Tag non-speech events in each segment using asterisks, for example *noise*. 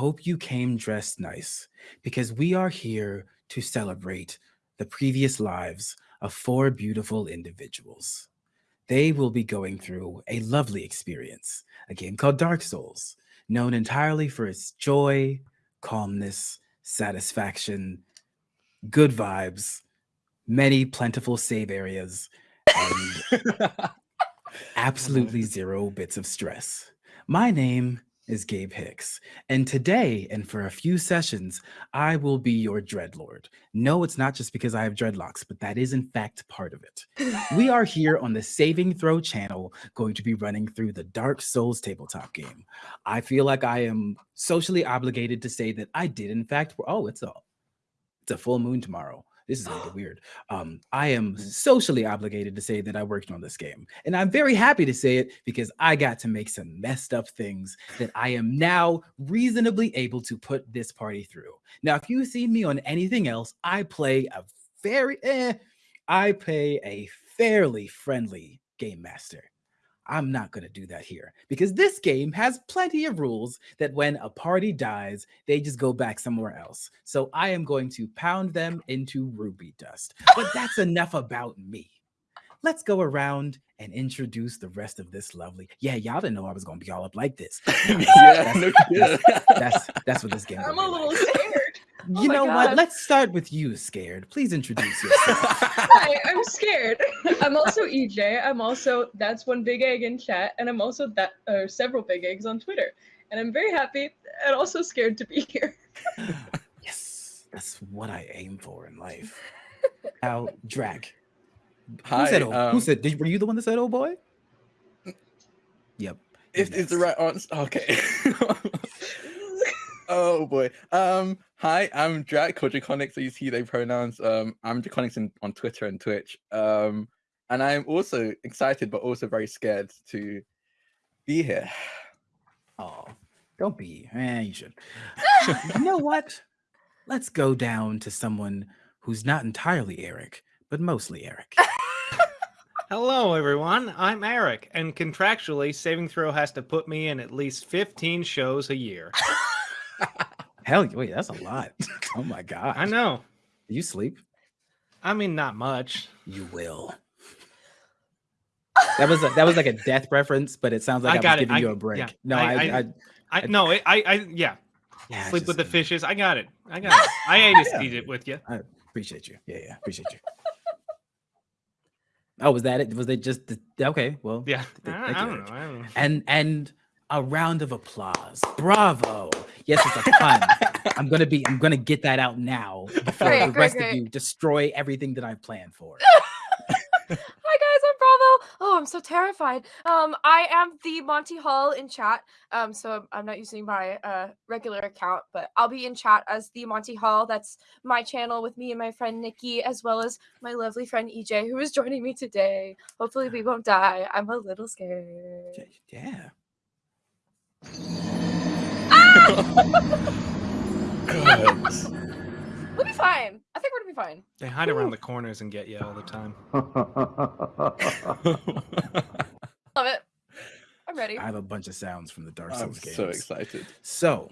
Hope you came dressed nice because we are here to celebrate the previous lives of four beautiful individuals. They will be going through a lovely experience, a game called Dark Souls, known entirely for its joy, calmness, satisfaction, good vibes, many plentiful save areas, and *laughs* absolutely zero bits of stress. My name is Gabe Hicks, and today and for a few sessions, I will be your Dreadlord. No, it's not just because I have dreadlocks, but that is in fact part of it. We are *laughs* here on the Saving Throw channel going to be running through the Dark Souls tabletop game. I feel like I am socially obligated to say that I did in fact, oh, it's a, it's a full moon tomorrow this is gonna get *gasps* weird. Um, I am Mm-hmm. socially obligated to say that I worked on this game, and I'm very happy to say it because I got to make some messed up things that I am now reasonably able to put this party through. Now, if you see me on anything else, I play a very, eh, I play a fairly friendly game master. I'm not going to do that here because this game has plenty of rules that when a party dies, they just go back somewhere else. So I am going to pound them into ruby dust. But that's *laughs* enough about me. Let's go around and introduce the rest of this lovely. Yeah, y'all didn't know I was going to be all up like this. *laughs* yeah, no, yeah. That's that's what this game. *laughs* I'm a little like. scared. Oh You my know what? Let's start with you, scared. Please introduce yourself. *laughs* Hi, I'm scared. I'm also EJ. I'm also that's one big egg in chat, and I'm also that uh, several big eggs on Twitter. And I'm very happy and also scared to be here. yes, that's what I aim for in life. Now, Drac. Hi, who said, oh, who um, said did, were you the one that said oh boy? Yep. you're Is, is the right answer? Okay. *laughs* oh boy. Um. Hi, I'm Drac Quadriconics. I use he they pronouns. Um. I'm Draconics in, on Twitter and Twitch. Um. And I'm also excited, but also very scared to be here. Oh, don't be. Eh, you should. you know *laughs* what? Let's go down to someone who's not entirely Eric, but mostly Eric. Hello, everyone. I'm Eric, and contractually, Saving Throw has to put me in at least 15 shows a year. *laughs* Hell, wait, that's a lot. *laughs* oh my god. I know. Do you sleep? I mean, not much. You will. That was a, that was like a death reference, but it sounds like I, I got was it. giving I- you a break. yeah, No, I- I, I- I, no, I, I, yeah. yeah, Sleep with the just- fishes. I got it. I got it. *laughs* I ate Yeah. it with you. I appreciate you. Yeah, yeah, appreciate you. oh, was that it? Was it just the, okay? Well, Yeah. I, I don't know. I don't know. and and a round of applause. Bravo. Yes, it's a pun. I'm gonna be. I'm gonna get that out now before Great, the great, rest great. of you destroy everything that I've planned for. *laughs* Hi guys, I'm Bravo. Oh, I'm so terrified. Um, I am the Monty Hall in chat. Um, so I'm- I'm not using my uh regular account, but I'll be in chat as the Monty Hall. That's my channel with me and my friend Nikki, as well as my lovely friend EJ, who is joining me today. Hopefully, we won't die. I'm a little scared. Yeah. God. *laughs* We'll be fine. I think we're gonna be fine. They hide around the corners and get you all the time. *laughs* Love it. I'm ready. I have a bunch of sounds from the Dark I'm Souls games. so excited. So,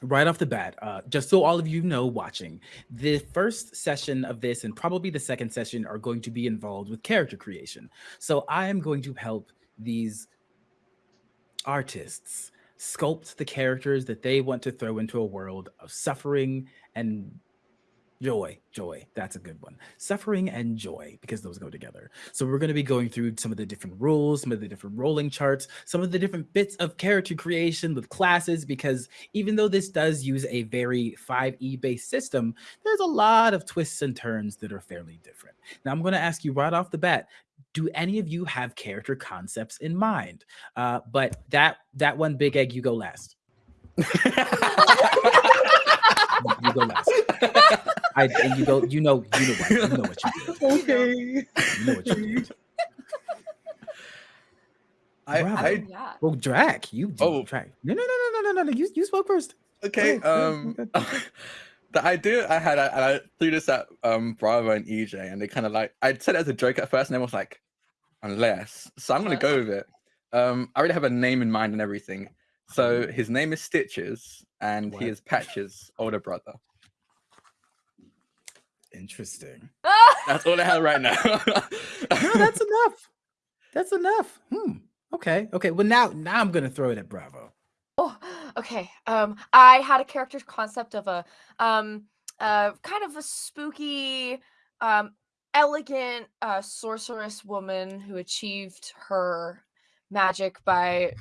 right off the bat, uh, just so all of you know watching, the first session of this and probably the second session are going to be involved with character creation. So, I am going to help these artists sculpt the characters that they want to throw into a world of suffering and joy joy. That's a good one. Suffering and joy because those go together. So we're going to be going through some of the different rules some of the different rolling charts some of the different bits of character creation with classes because even though this does use a very 5e based system there's a lot of twists and turns that are fairly different. Now i'm going to ask you right off the bat do any of you have character concepts in mind uh, but that that one big egg you go last you go last I and you go. You know. You know what. You know what you did. okay. You know what you did. I, Bravo. I yeah. Well, Drac, you do Oh. Drac. No, no, no, no, no, no, no, no. You you spoke first. okay. Go ahead, Um, go *laughs* the idea I had, I, and I threw this at um Bravo and EJ, and they kind of like I said it as a joke at first, and everyone was like, unless. So I'm gonna go with it. Um, I already have a name in mind and everything. So his name is Stitches, and What? he is Patches' older brother. Interesting. That's all I have right now. *laughs* No, that's enough. That's enough. Hmm. Okay. Okay. Well, now, now I'm gonna throw it at Bravo. Oh, okay. Um, I had a character concept of a um, uh, kind of a spooky, um, elegant uh, sorceress woman who achieved her magic by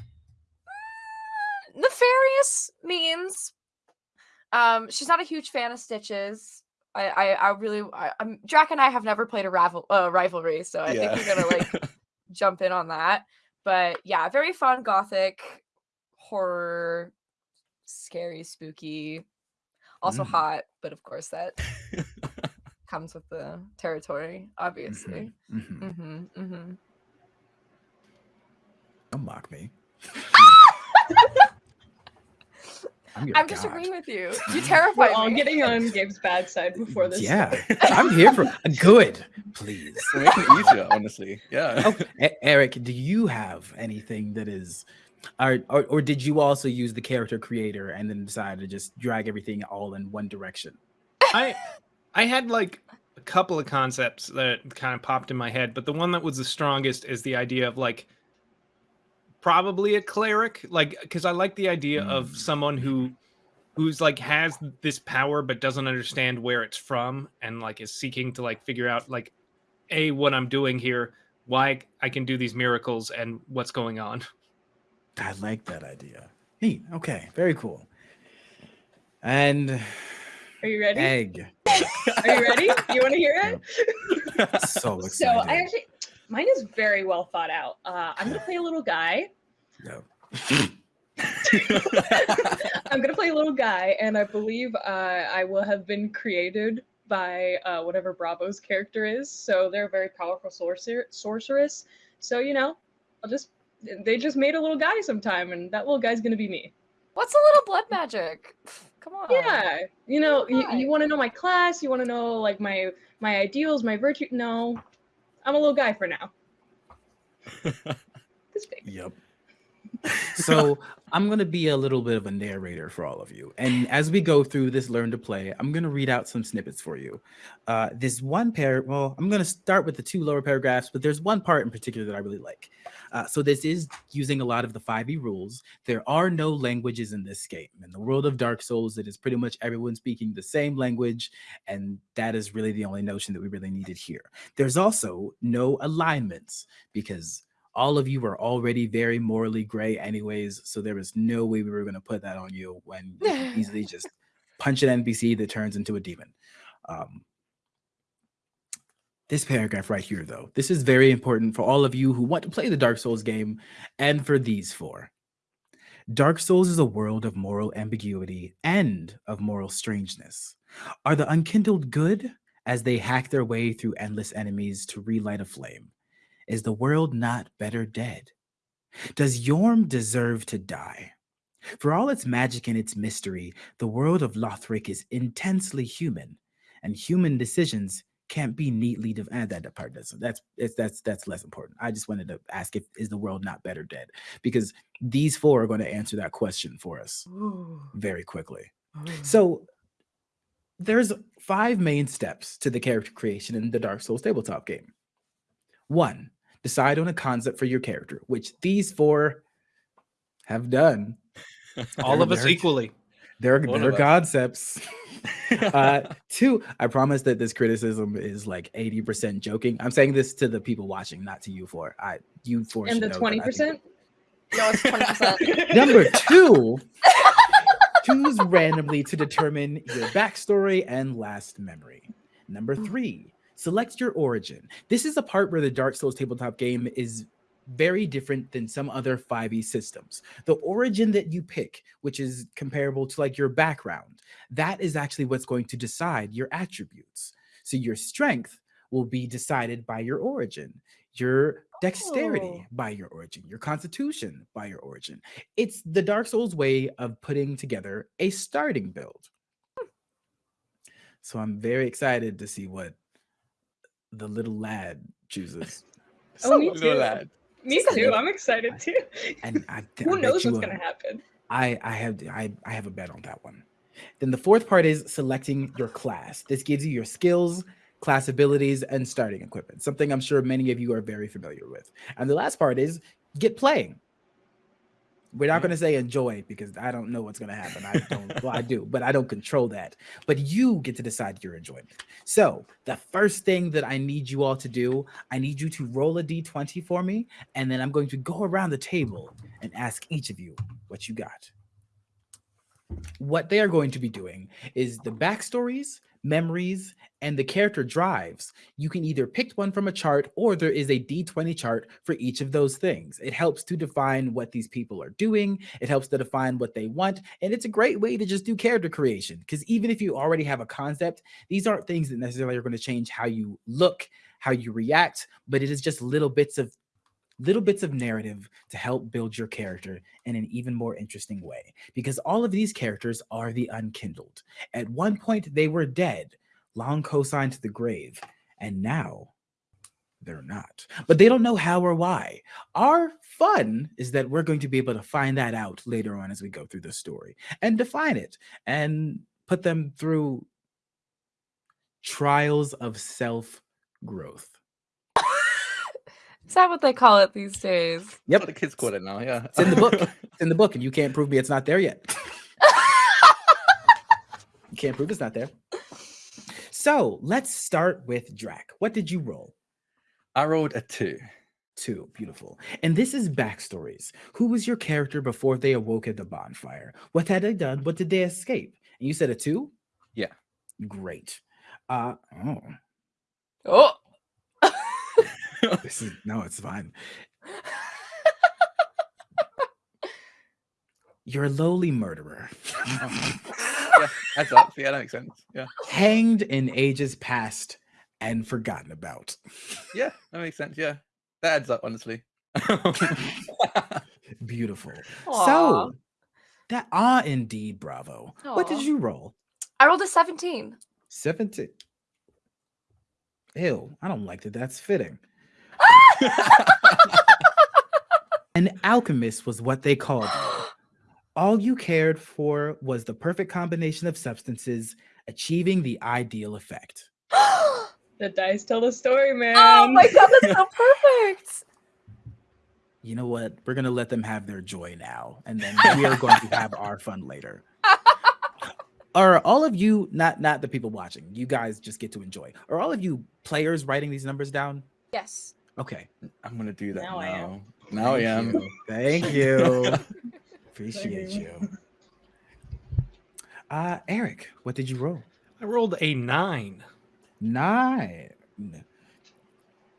mm, nefarious means. Um, she's not a huge fan of Stitches. I, I, I really, I, I'm Drac and I have never played a rival, uh, rivalry, so I think we're gonna like *laughs* jump in on that. But yeah, very fun gothic horror, scary, spooky, also Mm. hot, but of course that *laughs* comes with the territory, obviously. Mhm. Mm-hmm, mm-hmm. Don't mock me. *laughs* I'm, your I'm god. disagreeing with you. *laughs* You We're terrify all me. getting on Gabe's bad side before this. Yeah. I'm here for good. Please. *laughs* We're making it easier, honestly. Yeah. Oh, E- Eric, do you have anything that is, or, or or did you also use the character creator and then decide to just drag everything all in one direction? I I had like a couple of concepts that kind of popped in my head, but the one that was the strongest is the idea of like probably a cleric, like because I like the idea of Mm. someone who who's like has this power but doesn't understand where it's from and like is seeking to like figure out like a what I'm doing here, why I can do these miracles and what's going on. I like that idea. Neat. Okay. Very cool. And Are you ready? egg. Are you ready? You want to hear it? *laughs* So So excited. I actually, mine is very well thought out. Uh, I'm gonna play a little guy. No. *laughs* *laughs* I'm gonna play a little guy, and I believe uh, I will have been created by uh, whatever Bravo's character is. So they're a very powerful sorcerer sorceress. So you know, I'll just they just made a little guy sometime, and that little guy's gonna be me. What's a little blood magic? Come on. Yeah, you know, you, you want to know my class, you want to know like my my ideals, my virtue. No, I'm a little guy for now. *laughs* This big. Yep. So *laughs* I'm gonna be a little bit of a narrator for all of you, and as we go through this learn to play, I'm gonna read out some snippets for you. Uh, this one pair, well, I'm gonna start with the two lower paragraphs, but there's one part in particular that I really like. Uh, so this is using a lot of the 5e rules. There are no languages in this game. In the world of Dark Souls, it is pretty much everyone speaking the same language, and that is really the only notion that we really needed here. There's also no alignments because all of you were already very morally gray anyways so there was no way we were going to put that on you when you easily *laughs* just punch an npc that turns into a demon. Um, this paragraph right here though this is very important for all of you who want to play the dark souls game and for these four. Dark souls is a world of moral ambiguity and of moral strangeness. Are the unkindled good as they hack their way through endless enemies to relight a flame is the world not better dead? Does Yhorm deserve to die? For all its magic and its mystery, the world of Lothric is intensely human, and human decisions can't be neatly divided. Eh, that, that part doesn't. That's it's, that's that's less important. I just wanted to ask if is the world not better dead? Because these four are going to answer that question for us Ooh. very quickly. Ooh. So there's five main steps to the character creation in the Dark Souls tabletop game. One, decide on a concept for your character, which these four have done. *laughs* All of us They're- equally. They're, All they're concepts. *laughs* Uh, two, I promise that this criticism is like 80% joking. I'm saying this to the people watching, not to you four. I you four And the know that I twenty think- percent. No, it's 20%. *laughs* Number two, choose randomly to determine your backstory and last memory. Number three, select your origin. This is a part where the Dark Souls tabletop game is very different than some other 5e systems. The origin that you pick, which is comparable to like your background, that is actually what's going to decide your attributes. So your strength will be decided by your origin, your dexterity Oh. by your origin, your constitution by your origin. It's the Dark Souls way of putting together a starting build. Hmm. So I'm very excited to see what the little lad chooses. *laughs* Oh, me too. lad. Me too. good. I'm excited too. And I, *laughs* th- I Who bet knows what's gonna happen? I I have I, I have a bet on that one. Then the fourth part is selecting your class. This gives you your skills, class abilities, and starting equipment. Something I'm sure many of you are very familiar with. And the last part is get playing. We're not mm-hmm. Yeah. going to say enjoy because I don't know what's going to happen. I don't, well, I do, but I don't control that. But you get to decide your enjoyment. So, the first thing that I need you all to do, I need you to roll a d20 for me. And then I'm going to go around the table and ask each of you what you got. What they are going to be doing is the backstories, memories, and the character drives. You can either pick one from a chart or there is a d20 chart for each of those things. It helps to define what these people are doing, it helps to define what they want, and it's a great way to just do character creation because even if you already have a concept, these aren't things that necessarily are going to change how you look, how you react, but it is just little bits of little bits of narrative to help build your character in an even more interesting way. Because all of these characters are the unkindled. At one point they were dead long cosigned to the grave and now they're not. But they don't know how or why. Our fun is that we're going to be able to find that out later on as we go through the story and define it and put them through trials of self growth Is that what they call it these days? Yep. What the kids call it now, yeah. It's in the book. *laughs* It's in the book, and you can't prove me it's not there yet. *laughs* you can't prove it's not there. So let's start with Drac. What did you roll? I rolled a two. Two. Beautiful. And this is backstories. Who was your character before they awoke at the bonfire? What had they done? What did they escape? And you said a two? Yeah. Great. Uh oh. Oh. This is no, it's fine. You're a lowly murderer. *laughs* yeah, that's up. Yeah, that makes sense. Yeah. hanged in ages past and forgotten about. Yeah, that makes sense. Yeah. That adds up, honestly. *laughs* Beautiful. Aw. So that ah indeed, bravo. What did you roll? I rolled a 17. 17. Ew, I don't like that. That's fitting. An alchemist was what they called you. All you cared for was the perfect combination of substances, achieving the ideal effect. *gasps* The dice tell the story, man. oh my god, that's so *laughs* perfect. You know what? We're gonna let them have their joy now, and then we are going to have our fun later. *laughs* Are all of you not not the people watching? You guys just get to enjoy. Are all of you players writing these numbers down? Yes. Okay. I'm gonna do that Now now. I am. Now I Thank am. you. Thank *laughs* you. Appreciate you. you. Uh Eric, what did you roll? I rolled a nine. Nine.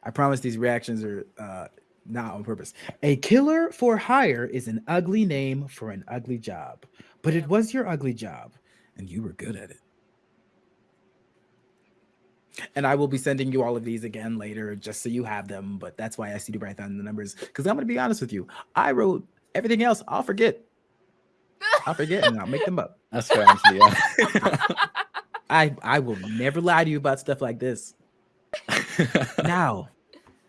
I promise these reactions are uh, not on purpose. A killer for hire is an ugly name for an ugly job, but it was your ugly job, and you were good at it. And I will be sending you all of these again later, just so you have them. But that's why I see to write down the numbers, because I'm going to be honest with you. I wrote everything else. I'll forget. I'll forget, and I'll make them up. *laughs* That's fair, honestly. Yeah. *laughs* I I will never lie to you about stuff like this. *laughs* now,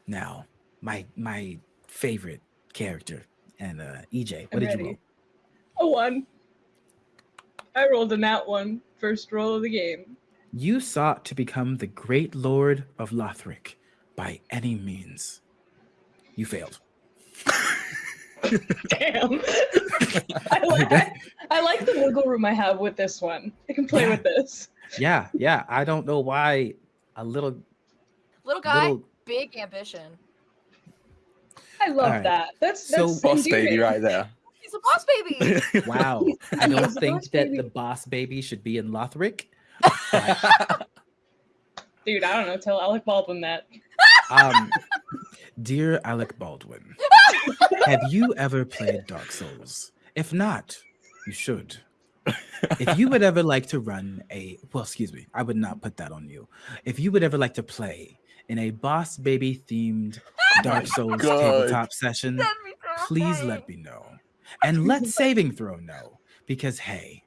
now, my my favorite character and uh EJ. What I'm did ready. you roll? A one. I rolled a nat one. First roll of the game. You sought to become the great lord of Lothric by any means. You failed. Damn. I, like, I, I like the wiggle room I have with this one. I can play Yeah. with this. Yeah, yeah. I don't know why a little Little guy, little big ambition. I love Alright. that. That's So- that's Boss baby right there. He's a boss baby. *laughs* wow. I don't think that baby. the boss baby should be in Lothric. *laughs* Dude, I don't know. Tell Alec Baldwin that. Um, dear Alec Baldwin, have you ever played Dark Souls? If not, you should. If you would ever like to run a, well, excuse me, I would not put that on you. If you would ever like to play in a boss baby themed *laughs* Dark Souls God. tabletop session, That'd be so please let me know. And let Saving Throw know, because hey.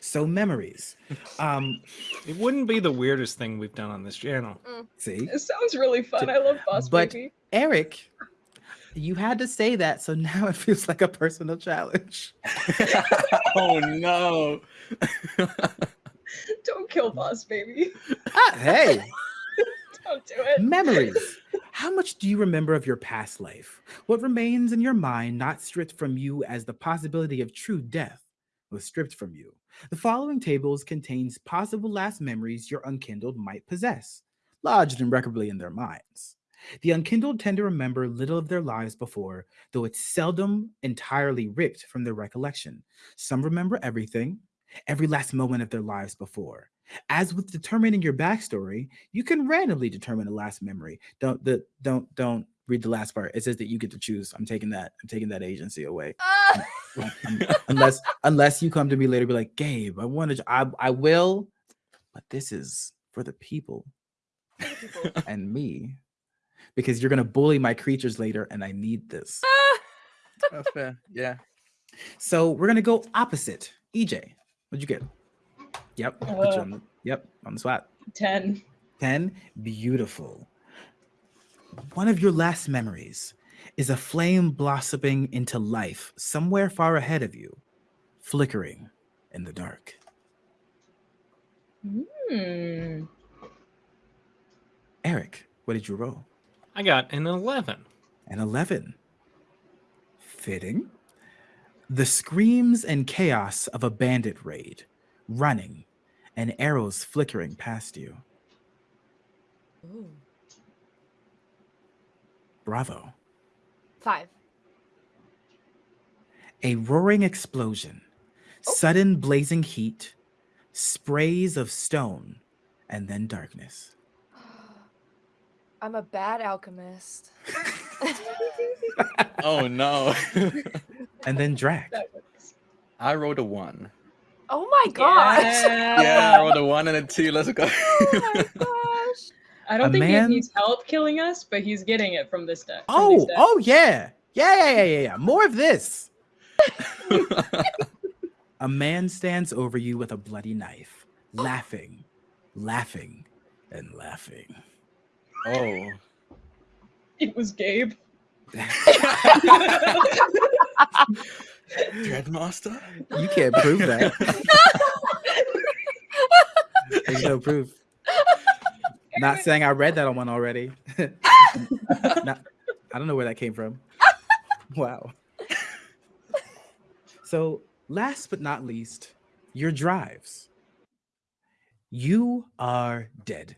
So memories. Um, It wouldn't be the weirdest thing we've done on this channel. see, It sounds really fun. I love Boss But- Baby. Eric, You had to say that, so now *laughs* it feels like a personal challenge. *laughs* oh no. *laughs* Don't kill boss baby. Ah, hey, Don't do it. memories. How much do you remember of your past life? What remains in your mind, not stripped from you as the possibility of true death, was stripped from you? The following tables contains possible last memories your unkindled might possess, lodged irrecoverably in their minds. The unkindled tend to remember little of their lives before, though it's seldom entirely ripped from their recollection. Some remember everything, every last moment of their lives before. As with determining your backstory, you can randomly determine a last memory. Don't the don't don't read the last part. It says that you get to choose. I'm taking that. I'm taking that agency away. Um, unless unless you come to me later, and be like, Gabe, I wanted. To, I I will, but this is for the people *laughs* and me, because you're gonna bully my creatures later, and I need this. That's fair. Yeah. So we're gonna go opposite. EJ, what'd you get? Yep. put you Uh, on the, yep. On the spot. 10. 10. Beautiful. One of your last memories is a flame blossoming into life somewhere far ahead of you, flickering in the dark. Hmm. Eric, what did you roll? I got an 11. An 11. Fitting. The screams and chaos of a bandit raid, running, and arrows flickering past you. Ooh. Bravo. Five. A roaring explosion, oh. sudden blazing heat, sprays of stone, and then darkness. I'm a bad alchemist. *laughs* Oh no. *laughs* And then Drac. I rolled a one. oh my gosh. Yeah, I rolled a one and a two. Let's go. *laughs* oh my gosh. I don't A think man- he needs help killing us, but he's getting it from this deck. Oh, these oh yeah. Yeah, yeah, yeah, yeah, yeah. More of this. *laughs* A man stands over you with a bloody knife, laughing, laughing, and laughing. oh. It was Gabe. *laughs* Dreadmaster? You can't prove that. *laughs* There's no proof. Not saying I read that on one already. *laughs* Not- I don't know where that came from. *laughs* Wow. So, last but not least, your drives. You are dead,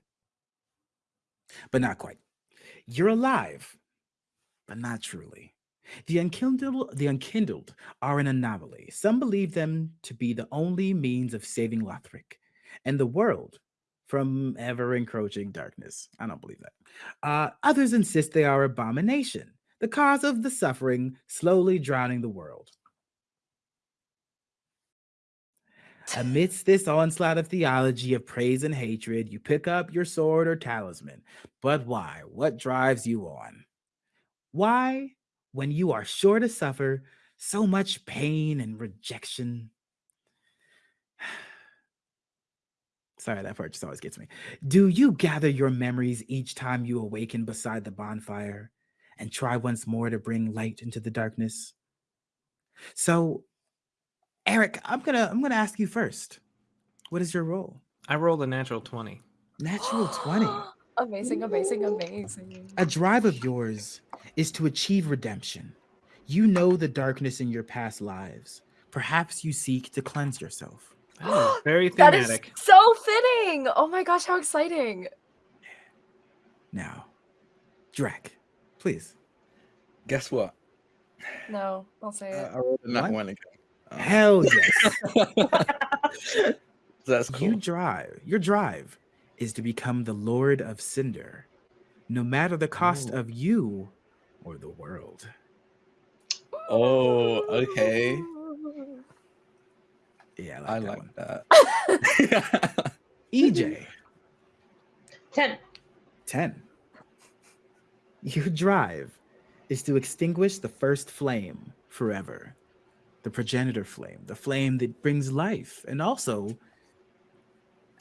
but not quite. You're alive, but not truly. The unkindled, the unkindled are an anomaly. Some believe them to be the only means of saving Lothric and the world from ever encroaching darkness. I don't believe that. Uh, others insist they are abomination, the cause of the suffering slowly drowning the world. Amidst this onslaught of theology of praise and hatred, you pick up your sword or talisman. But why? What drives you on? Why, when you are sure to suffer so much pain and rejection? Sorry, that part just always gets me. Do you gather your memories each time you awaken beside the bonfire and try once more to bring light into the darkness? So, Eric, I'm gonna I'm gonna ask you first. What is your role? I rolled a natural 20. Natural 20. *gasps* amazing, amazing, amazing. A drive of yours is to achieve redemption. You know the darkness in your past lives. Perhaps you seek to cleanse yourself. Oh, *gasps* very That is thematic. so fitting. Oh my gosh, how exciting. Now, Drac, please. Guess what? No, don't say Uh, it. I rolled a nat one again. Um, Hell *laughs* yes. that's cool. You drive. Your drive is to become the Lord of Cinder, no matter the cost Ooh. of you or the world. Oh, okay. Ooh. Yeah, I I like, like that *laughs* that. EJ, 10. 10. Your drive is to extinguish the first flame forever. The progenitor flame, the flame that brings life, and also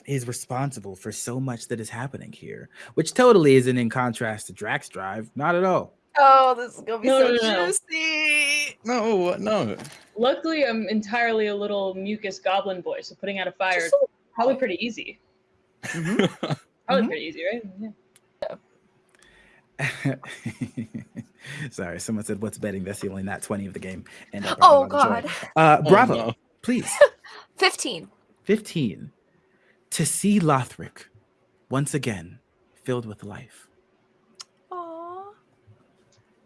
is responsible for so much that is happening here, which totally isn't in contrast to Drac's drive. Not at all. Oh, this is gonna be No, so no, no, no. juicy. No, no. Luckily, I'm entirely a little mucus goblin boy, so putting out a fire Just a- probably pretty easy. Probably Mhm. pretty easy, right? Yeah. *laughs* Sorry, someone said, "What's betting?" That's the only not twenty of the game. And I brought Oh a lot of joy. god. Uh, Oh, Bravo, no. please. *laughs* 15. Fifteen. To see Lothric once again filled with life.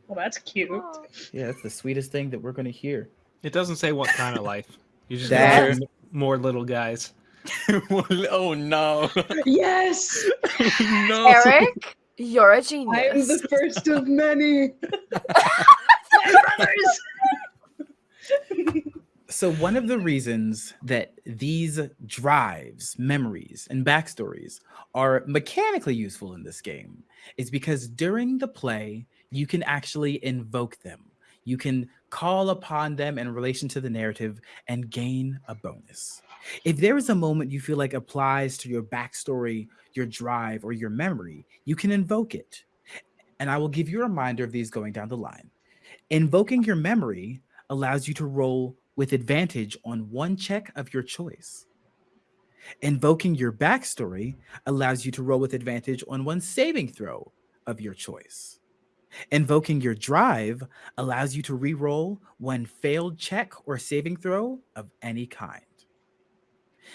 Aww. Well, that's cute. Aw. Yeah, that's the sweetest thing that we're going to hear. It doesn't say what kind of life. You just That- get more little guys. *laughs* oh no. *laughs* Yes, *laughs* no. Eric, you're a I am genius. the first of many. brothers. So, one of the reasons that these drives, memories, and backstories are mechanically useful in this game is because during the play, you can actually invoke them. You can call upon them in relation to the narrative and gain a bonus. If there is a moment you feel like applies to your backstory, your drive, or your memory, you can invoke it. And I will give you a reminder of these going down the line. Invoking your memory allows you to roll with advantage on one check of your choice. Invoking your backstory allows you to roll with advantage on one saving throw of your choice. Invoking your drive allows you to re-roll one failed check or saving throw of any kind.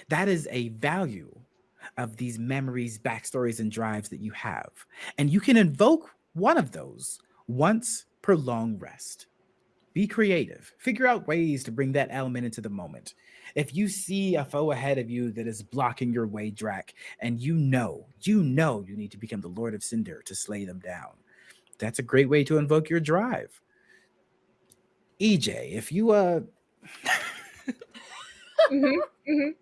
That is a value of these memories, backstories, and drives that you have. And you can invoke one of those once per long rest. Be creative. Figure out ways to bring that element into the moment. If you see a foe ahead of you that is blocking your way, Drac, and you know, you know you need to become the Lord of Cinder to slay them down, that's a great way to invoke your drive. EJ, if you uh Mhm, mhm.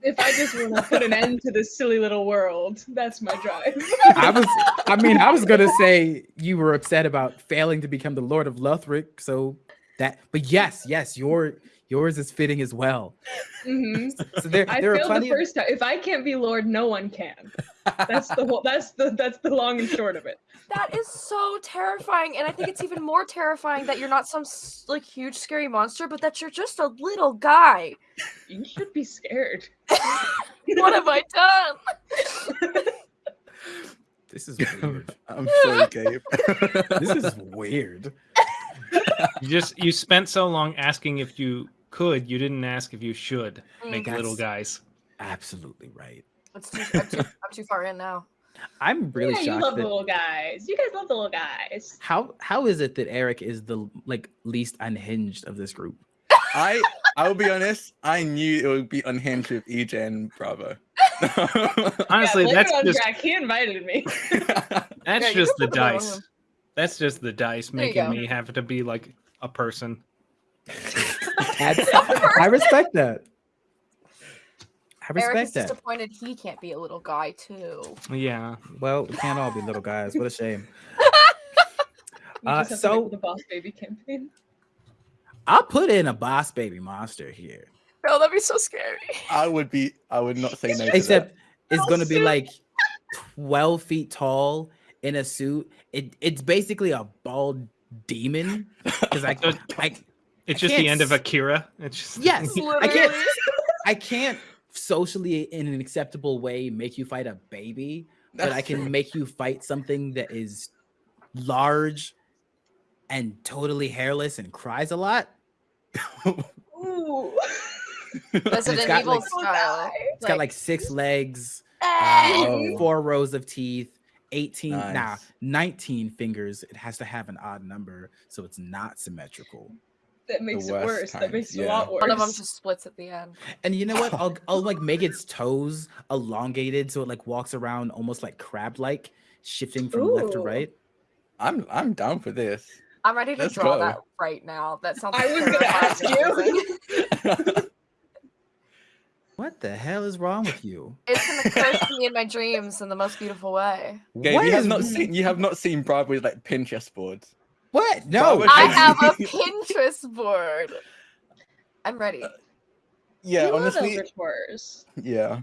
If I just want to put an end to this silly little world, that's my drive. I was I mean, I was gonna say you were upset about failing to become the Lord of Lothric, so that but yes, yes, your yours is fitting as well. Mhm. So there, I there are failed the first time. If I can't be Lord, no one can. That's the whole. That's the. That's the long and short of it. That is so terrifying, and I think it's even more terrifying that you're not some like huge scary monster, but that you're just a little guy. You should be scared. *laughs* What have I done? this is weird. *laughs* I'm sorry, Gabe. *laughs* this is weird. You just you spent so long asking if you could, you didn't ask if you should Mm. make little guys. Absolutely right. It's too, I'm, too, *laughs* I'm too far in now. I'm really yeah, you love that the little guys. You guys love the little guys. how how is it that Eric is the like least unhinged of this group? I I will be honest. I knew it would be unhinged with EJ and Bravo. *laughs* Honestly, yeah, blame that's just Jack. He invited me. *laughs* that's Yeah, just the put them dice. in. That's just the dice There making me have to be like a person. That's- I respect that. I Eric respect is that. disappointed he can't be a little guy too. Yeah. Well, we can't all be little guys. What a shame. *laughs* Uh, just have to so- the boss baby campaign. I'll put in a boss baby monster here. No, that'd be so scary. I would be. I would not say no. To Except it's gonna be like 12 feet tall in a suit. It it's basically a bald demon. Because I, *laughs* So I It's I just the can't end of Akira. It's just yes, I can't I can't socially in an acceptable way make you fight a baby, but I can true. *laughs* make you fight something that is large and totally hairless and cries a lot. Ooh. *laughs* Resident got, Evil like- style. It's got like six *laughs* legs, four rows of teeth, 18, nah, 19 fingers. It has to have an odd number, so it's not symmetrical. That makes it worst worse. That makes it a lot worse. one of them just splits at the end. And you know what? I'll *laughs* I'll like make its toes elongated so it like walks around almost like crab-like, shifting from left to right. I'm I'm down for this. I'm ready to Let's draw go. that right now. That sounds. I was gonna ask you. *laughs* What the hell is wrong with you? It's gonna *laughs* occur to me in my dreams in the most beautiful way. Gabe, What you have is- not seen you have not seen Bravo's like Pinterest boards. What? No. I have a *laughs* Pinterest board. I'm ready. Uh, yeah, you honestly, love Eldritch yeah.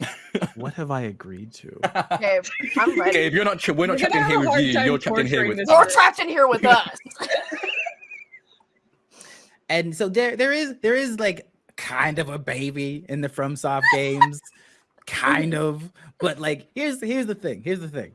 *laughs* What have I agreed to? Okay, I'm *laughs* ready. Gabe, you're not. We're not You're trapped in here with you. You're trapped in here with. this You're person. trapped in here with us. and so there there is there is like kind of a baby in the FromSoft games, kind of. But like here's here's the thing. Here's the thing.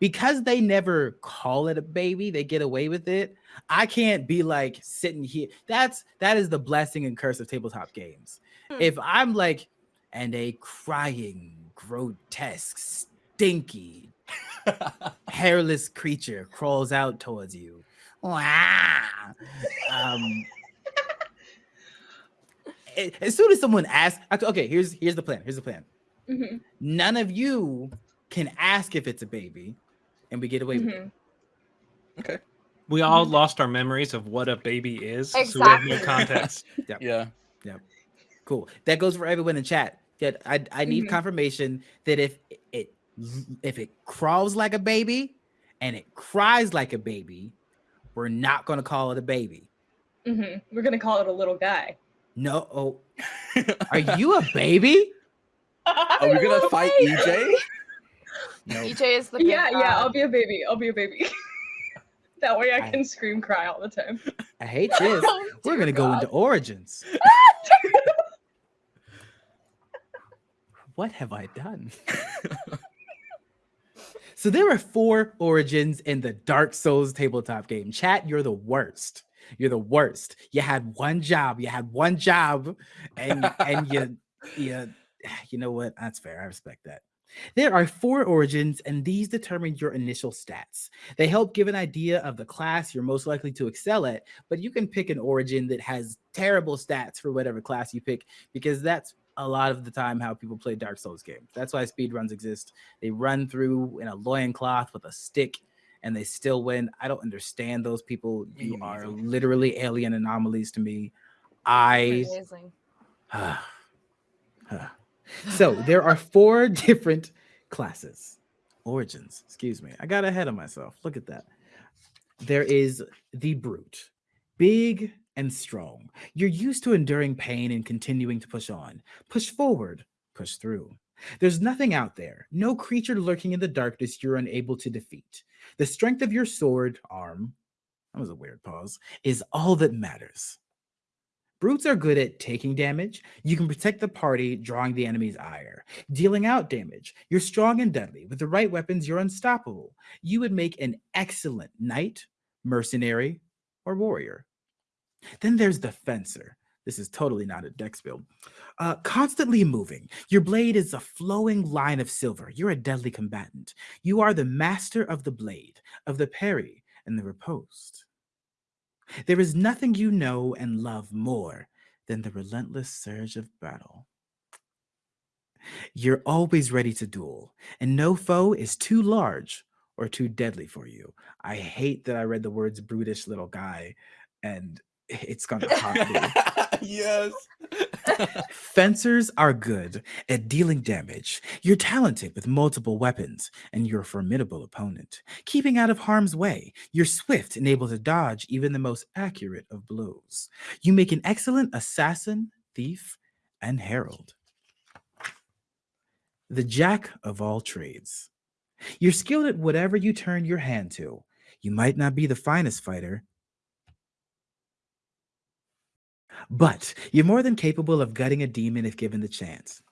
Because they never call it a baby, they get away with it. I can't be like sitting here. That's that is the blessing and curse of tabletop games. Hmm. If I'm like, and a crying, grotesque, stinky, *laughs* hairless creature crawls out towards you. Um, as soon as someone asks, okay, here's here's the plan. Here's the plan. Mhm, None of you can ask if it's a baby, and we get away with it. mhm. We all lost our memories of what a baby is, so we have no Exactly. context. *laughs* yeah. Cool. That goes for everyone in chat. That I I need Mhm. confirmation that if it if it crawls like a baby and it cries like a baby, we're not gonna call it a baby. Mhm. We're gonna call it a little guy. No. Oh, *laughs* are you a baby? *laughs* Are we gonna fight baby. EJ? No. EJ is the big yeah, yeah. I'll be a baby. I'll be a baby. *laughs* that way I I- can scream, cry all the time. I hate this. *laughs* Oh, We're gonna go into origins. what have I done? *laughs* so there are four origins in the Dark Souls tabletop game. Chat, you're the worst. You're the worst. You had one job. You had one job, and and you you you know what? That's fair. I respect that. There are four origins, and these determine your initial stats. They help give an idea of the class you're most likely to excel at, but you can pick an origin that has terrible stats for whatever class you pick, because that's a lot of the time how people play Dark Souls games. That's why speedruns exist. They run through in a loincloth with a stick and they still win. I don't understand those people. You are literally alien anomalies to me. I Amazing. *sighs* *sighs* so there are four *laughs* different classes. Origins. Excuse me. I got ahead of myself. Look at that. There is the brute. Big and strong. You're used to enduring pain and continuing to push on. Push forward. Push through. There's nothing out there. No creature lurking in the darkness you're unable to defeat. The strength of your sword arm that was a weird pause is all that matters Brutes are good at taking damage. You can protect the party, drawing the enemy's ire. Dealing out damage. You're strong and deadly. With the right weapons, you're unstoppable. You would make an excellent knight, mercenary, or warrior. Then there's the fencer. This is totally not a dex build. Uh, constantly moving. Your blade is a flowing line of silver. You're a deadly combatant. You are the master of the blade, of the parry, and the riposte. There is nothing you know and love more than the relentless surge of battle. You're always ready to duel, and no foe is too large or too deadly for you. I hate that I read the words brutish little guy, and it's gonna haunt *laughs* me. yes. Fencers are good at dealing damage. You're talented with multiple weapons, and you're a formidable opponent. Keeping out of harm's way, you're swift and able to dodge even the most accurate of blows. You make an excellent assassin, thief, and herald. The jack of all trades. You're skilled at whatever you turn your hand to. You might not be the finest fighter, but you're more than capable of gutting a demon if given the chance.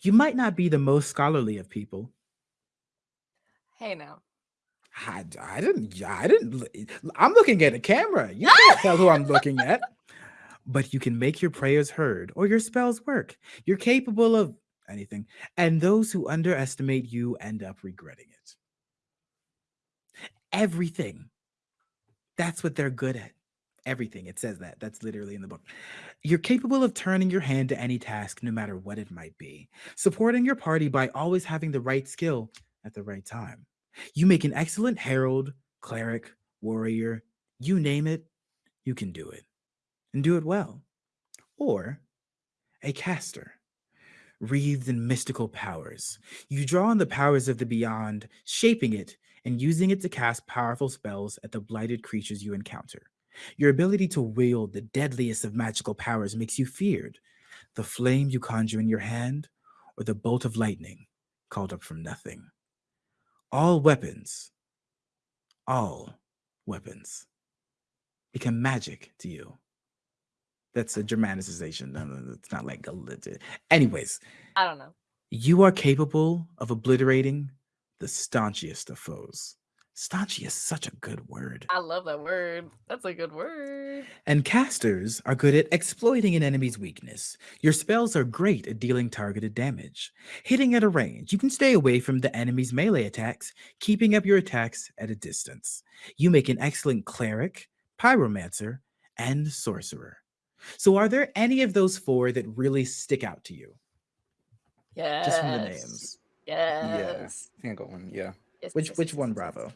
You might not be the most scholarly of people. Hey now. I, I didn't, I didn't, I'm looking at a camera. You can't tell who I'm looking at. But you can make your prayers heard or your spells work. You're capable of anything. And those who underestimate you end up regretting it. Everything. That's what they're good at. Everything. It says that. That's literally in the book. You're capable of turning your hand to any task, no matter what it might be, supporting your party by always having the right skill at the right time. You make an excellent herald, cleric, warrior, you name it, you can do it and do it well. Or a caster, wreathed in mystical powers. You draw on the powers of the beyond, shaping it and using it to cast powerful spells at the blighted creatures you encounter. Your ability to wield the deadliest of magical powers makes you feared. The flame you conjure in your hand, or the bolt of lightning called up from nothing. All weapons, all weapons become magic to you. That's a Germanicization. No, no, it's not like a legit. Anyways, I don't know. you are capable of obliterating the staunchest of foes. Staunchy is such a good word. I love that word. That's a good word. And casters are good at exploiting an enemy's weakness. Your spells are great at dealing targeted damage. Hitting at a range, you can stay away from the enemy's melee attacks, keeping up your attacks at a distance. You make an excellent cleric, pyromancer, and sorcerer. So, are there any of those four that really stick out to you? Yes. Just from the names. Yes. I think I got one. Yeah. Yes, Which yes, which yes, one, Bravo?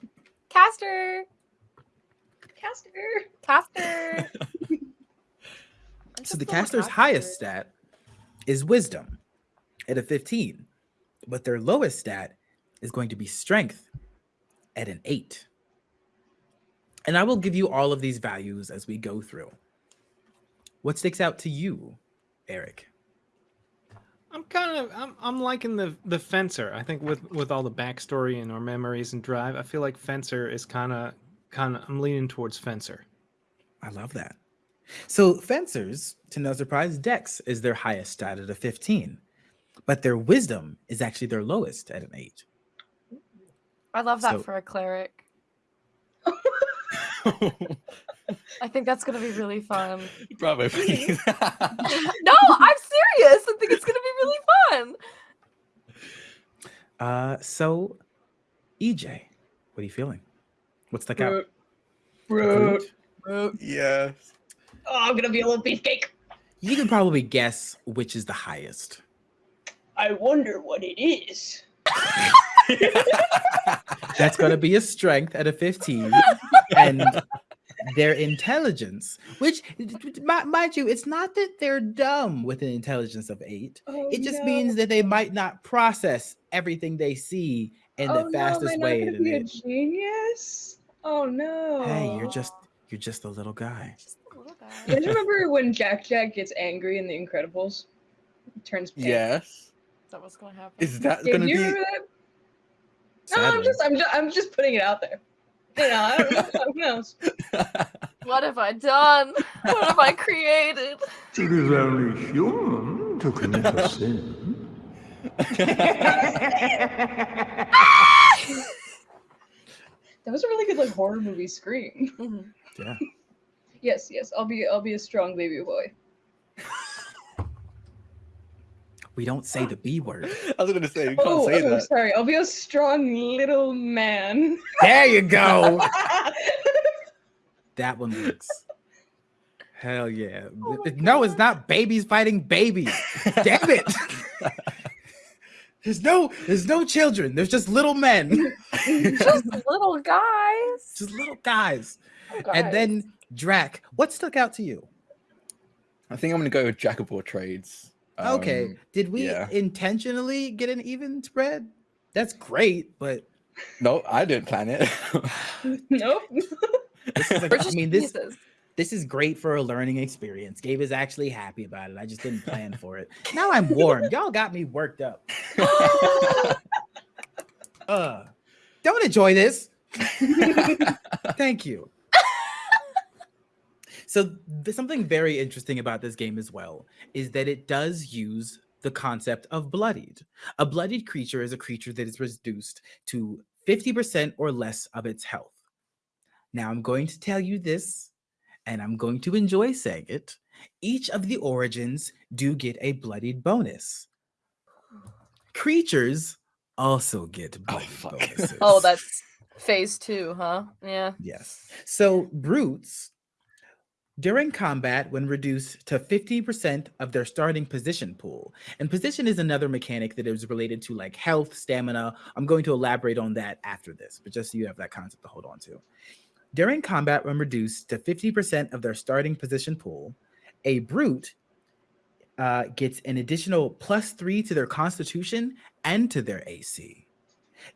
Caster. Caster. Caster. *laughs* So the so caster's highest stat is wisdom at a 15, but their lowest stat is going to be strength at an 8. And I will give you all of these values as we go through. What sticks out to you, Eric? I'm kind of I'm I'm liking the the fencer. I think with with all the backstory and our memories and drive, I feel like fencer is kind of kind of I'm leaning towards fencer. I love that. So fencers, to no surprise, Dex is their highest stat at a 15, but their wisdom is actually their lowest at an 8. I love that So- for a cleric. *laughs* *laughs* I think that's gonna be really fun. *laughs* Bravo, please. *laughs* no, I'm serious. I think it's gonna be really fun. Uh, so, EJ, what are you feeling? What's the out? Fruit. Fruit? Fruit. yes. Oh, I'm gonna be a little beefcake. You can probably guess which is the highest. I wonder what it is. *laughs* That's going to be a strength at a 15. and their intelligence, which, mi- mind you, it's not that they're dumb with an intelligence of 8. Oh, It just no. means that they might not process everything they see in oh, the no, am fastest I not way. gonna in an be a genius? Oh no. Hey, you're just you're just a little guy. Just a little You bit. guys remember when Jack Jack gets angry in The Incredibles? Turns pink. yes. Is that what's gonna happen? Is that Yeah, gonna you be? remember that? No, I'm just, I'm just, I'm just putting it out there. You know, I don't know. Who knows? *laughs* What have I done? What have I created? It is only human to commit a sin. That was a really good like horror movie scream. Mhm. Yeah. *laughs* Yes, yes, I'll be, I'll be a strong baby boy. We don't say the B word. *laughs* I was gonna say you can't Oh, say oh, that. sorry. I'll be a strong little man. *laughs* There you go. *laughs* That one works. Hell yeah. Oh my no, it's not babies fighting babies. Damn it. There's no there's no children. There's just little men. Just little guys. just little guys. Little And then Drac, what stuck out to you? I think I'm gonna go with jack of all trades. Okay. Um, Did we yeah. intentionally get an even spread? That's great, but no, I didn't plan it. *laughs* nope. this is like, I mean this geniuses. this is great for a learning experience. Gabe is actually happy about it. I just didn't plan for it. Now I'm warm. Y'all got me worked up. *laughs* Uh, don't enjoy this. *laughs* Thank you. So, th- something very interesting about this game as well is that it does use the concept of bloodied. A bloodied creature is a creature that is reduced to 50% or less of its health. Now, I'm going to tell you this, and I'm going to enjoy saying it. Each of the origins do get a bloodied bonus. Creatures also get Oh, bloodied fuck. *laughs* bonuses. Oh, that's phase two, huh? Yeah. Yes. So brutes during combat when reduced to 50% of their starting position pool. And position is another mechanic that is related to like health, stamina. I'm going to elaborate on that after this, but just so you have that concept to hold on to. During combat when reduced to 50% of their starting position pool, a brute uh, gets an additional plus three to their constitution and to their AC.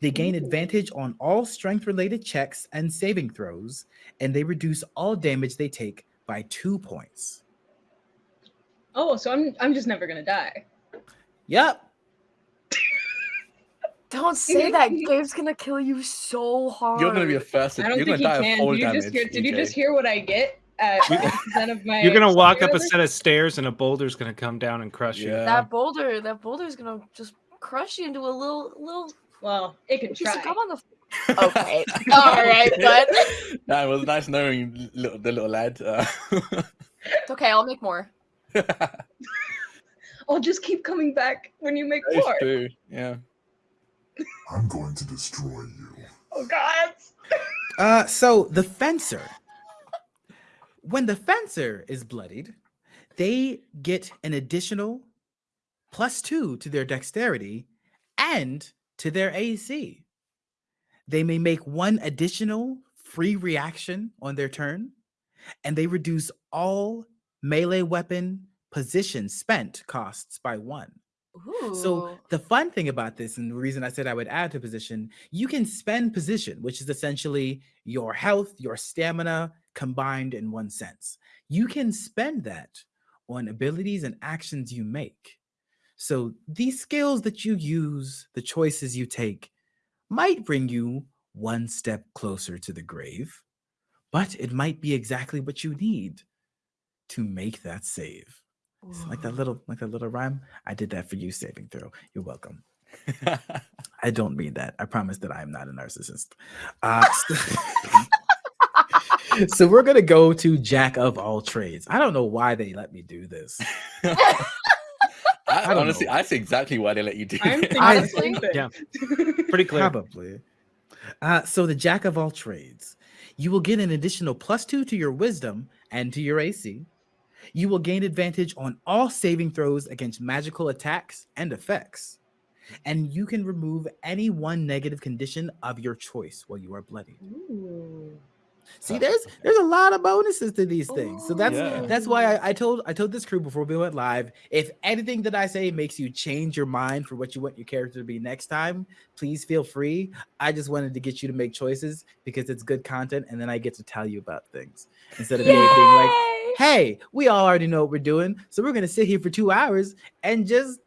They gain advantage on all strength related checks and saving throws, and they reduce all damage they take by two points. Oh, so I'm, I'm just never gonna die. Yep. *laughs* Don't say *laughs* that. Gabe's gonna kill you so hard. You're gonna be the first. I don't you're think gonna he die can. Did you, damage. just hear, did you just hear what I get at *laughs* of my You're gonna walk up a set of stairs and a boulder's gonna come down and crush you. That boulder. That boulder's gonna just crush you into a little little Well, it can piece try. gum on the. F- Okay. *laughs* All right, but *laughs* Nah, it was nice knowing you, little, the little lad. Uh, it's okay. I'll make more. *laughs* I'll just keep coming back when you make That is more. true. Yeah. I'm going to destroy you. Oh God. Uh, so the fencer. When the fencer is bloodied, they get an additional plus two to their dexterity and to their AC. They may make one additional free reaction on their turn, and they reduce all melee weapon position spent costs by one. Ooh. So the fun thing about this, and the reason I said I would add to position, you can spend position, which is essentially your health, your stamina combined in one sense. You can spend that on abilities and actions you make. So these skills that you use, the choices you take, might bring you one step closer to the grave, but it might be exactly what you need to make that save. It's like that little like that little rhyme. I did that for you saving throw. You're welcome. *laughs* I don't mean that. I promise that I am not a narcissist. Uh, so, *laughs* so we're gonna go to Jack of all trades. I don't know why they let me do this. *laughs* I, I don't honestly, know. I see exactly why they let you do I'm it. I- the same thing. Yeah. *laughs* Pretty clear. Probably. Uh, so the Jack of all trades. You will get an additional plus two to your wisdom and to your AC. You will gain advantage on all saving throws against magical attacks and effects. And you can remove any one negative condition of your choice while you are bloodied. Ooh. See, there's there's a lot of bonuses to these things. So that's Yeah. that's why I, I told I told this crew before we went live. If anything that I say makes you change your mind for what you want your character to be next time, please feel free. I just wanted to get you to make choices because it's good content, and then I get to tell you about things instead of me being like, "Hey, we all already know what we're doing, so we're gonna sit here for two hours and just."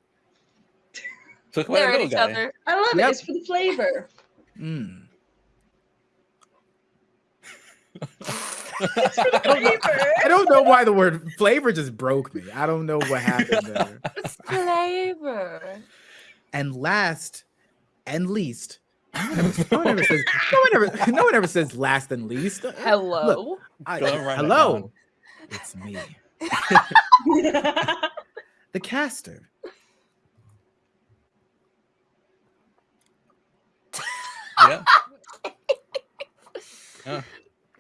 Talk about Stare at each guy. other. I love Yep. it. It's for the flavor. Mm. It's for the. I don't know why the word flavor just broke me. I don't know what happened there. It's flavor. And last and least, no one ever, no one ever says no one ever no one ever says last and least. Hello. I- Go and write that hello, down. it's me, *laughs* the caster. Yeah. *laughs*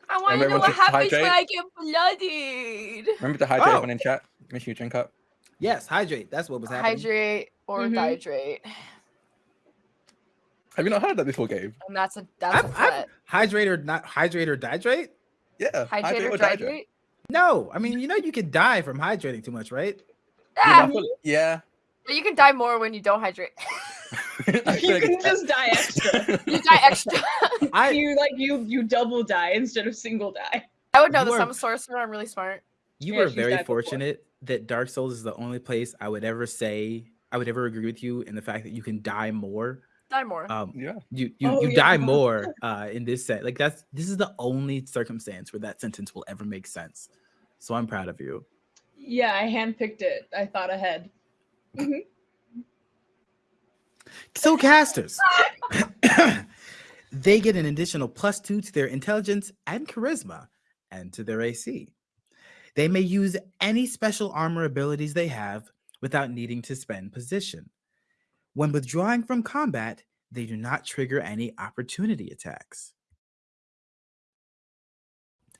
I want to know what to happens when? I get bloodied. Remember to hydrate Oh. everyone in chat. Make sure you drink up. Yes, hydrate. That's what was happening. Hydrate or Mhm. dihydrate. Have you not heard that before, Gabe? And that's a that's I've, a I've, threat. hydrate or not hydrate or dihydrate? Yeah. Hydrate or dihydrate. dihydrate? No, I mean you know you could die from hydrating too much, right? Yeah, Yeah, I feel- yeah. But you can die more when you don't hydrate. *laughs* You like can it's- just die extra. *laughs* you die extra. *laughs* I you like you you double die instead of single die. I would know You this. are- I'm a sorcerer. I'm really smart. you Yeah, were very died before. fortunate that Dark Souls is the only place I would ever say I would ever agree with you in the fact that you can die more. Die more. Um, Yeah. you you, Oh, you yeah. die more uh in this set like that's this is the only circumstance where that sentence will ever make sense so i'm proud of you Yeah, I handpicked it. I thought ahead. Mm-hmm. so casters *coughs* they get an additional plus two to their intelligence and charisma and to their ac they may use any special armor abilities they have without needing to spend position. When withdrawing from combat they do not trigger any opportunity attacks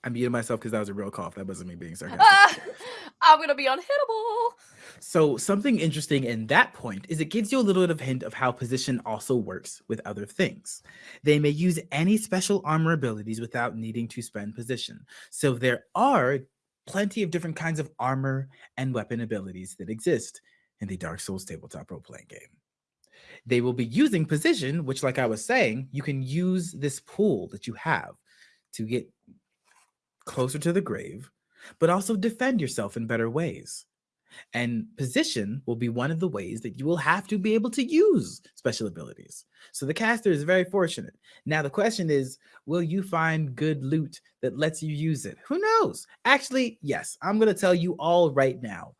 I muted myself because that was a real cough. That wasn't me being sarcastic. Ah, *laughs* I'm gonna be unhittable. So something interesting in that point is it gives you a little bit of hint of how position also works with other things. They may use any special armor abilities without needing to spend position. So there are plenty of different kinds of armor and weapon abilities that exist in the Dark Souls tabletop role playing game. They will be using position, which, like I was saying, you can use this pool that you have to get closer to the grave, but also defend yourself in better ways. And position will be one of the ways that you will have to be able to use special abilities. So the caster is very fortunate. Now, the question is will you find good loot that lets you use it? Who knows? Actually, yes, I'm going to tell you all right now.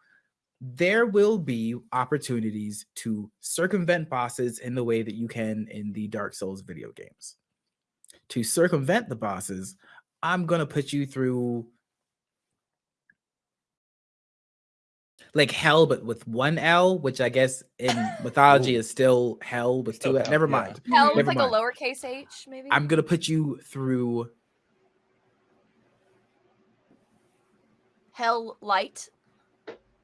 There will be opportunities to circumvent bosses in the way that you can in the Dark Souls video games. To circumvent the bosses, I'm going to put you through like hell, but with one L, which I guess in *laughs* mythology is still hell with Still two L. hell, Never yeah. mind. Hell with Never like mind. a lowercase h, maybe. I'm gonna put you through Hell light.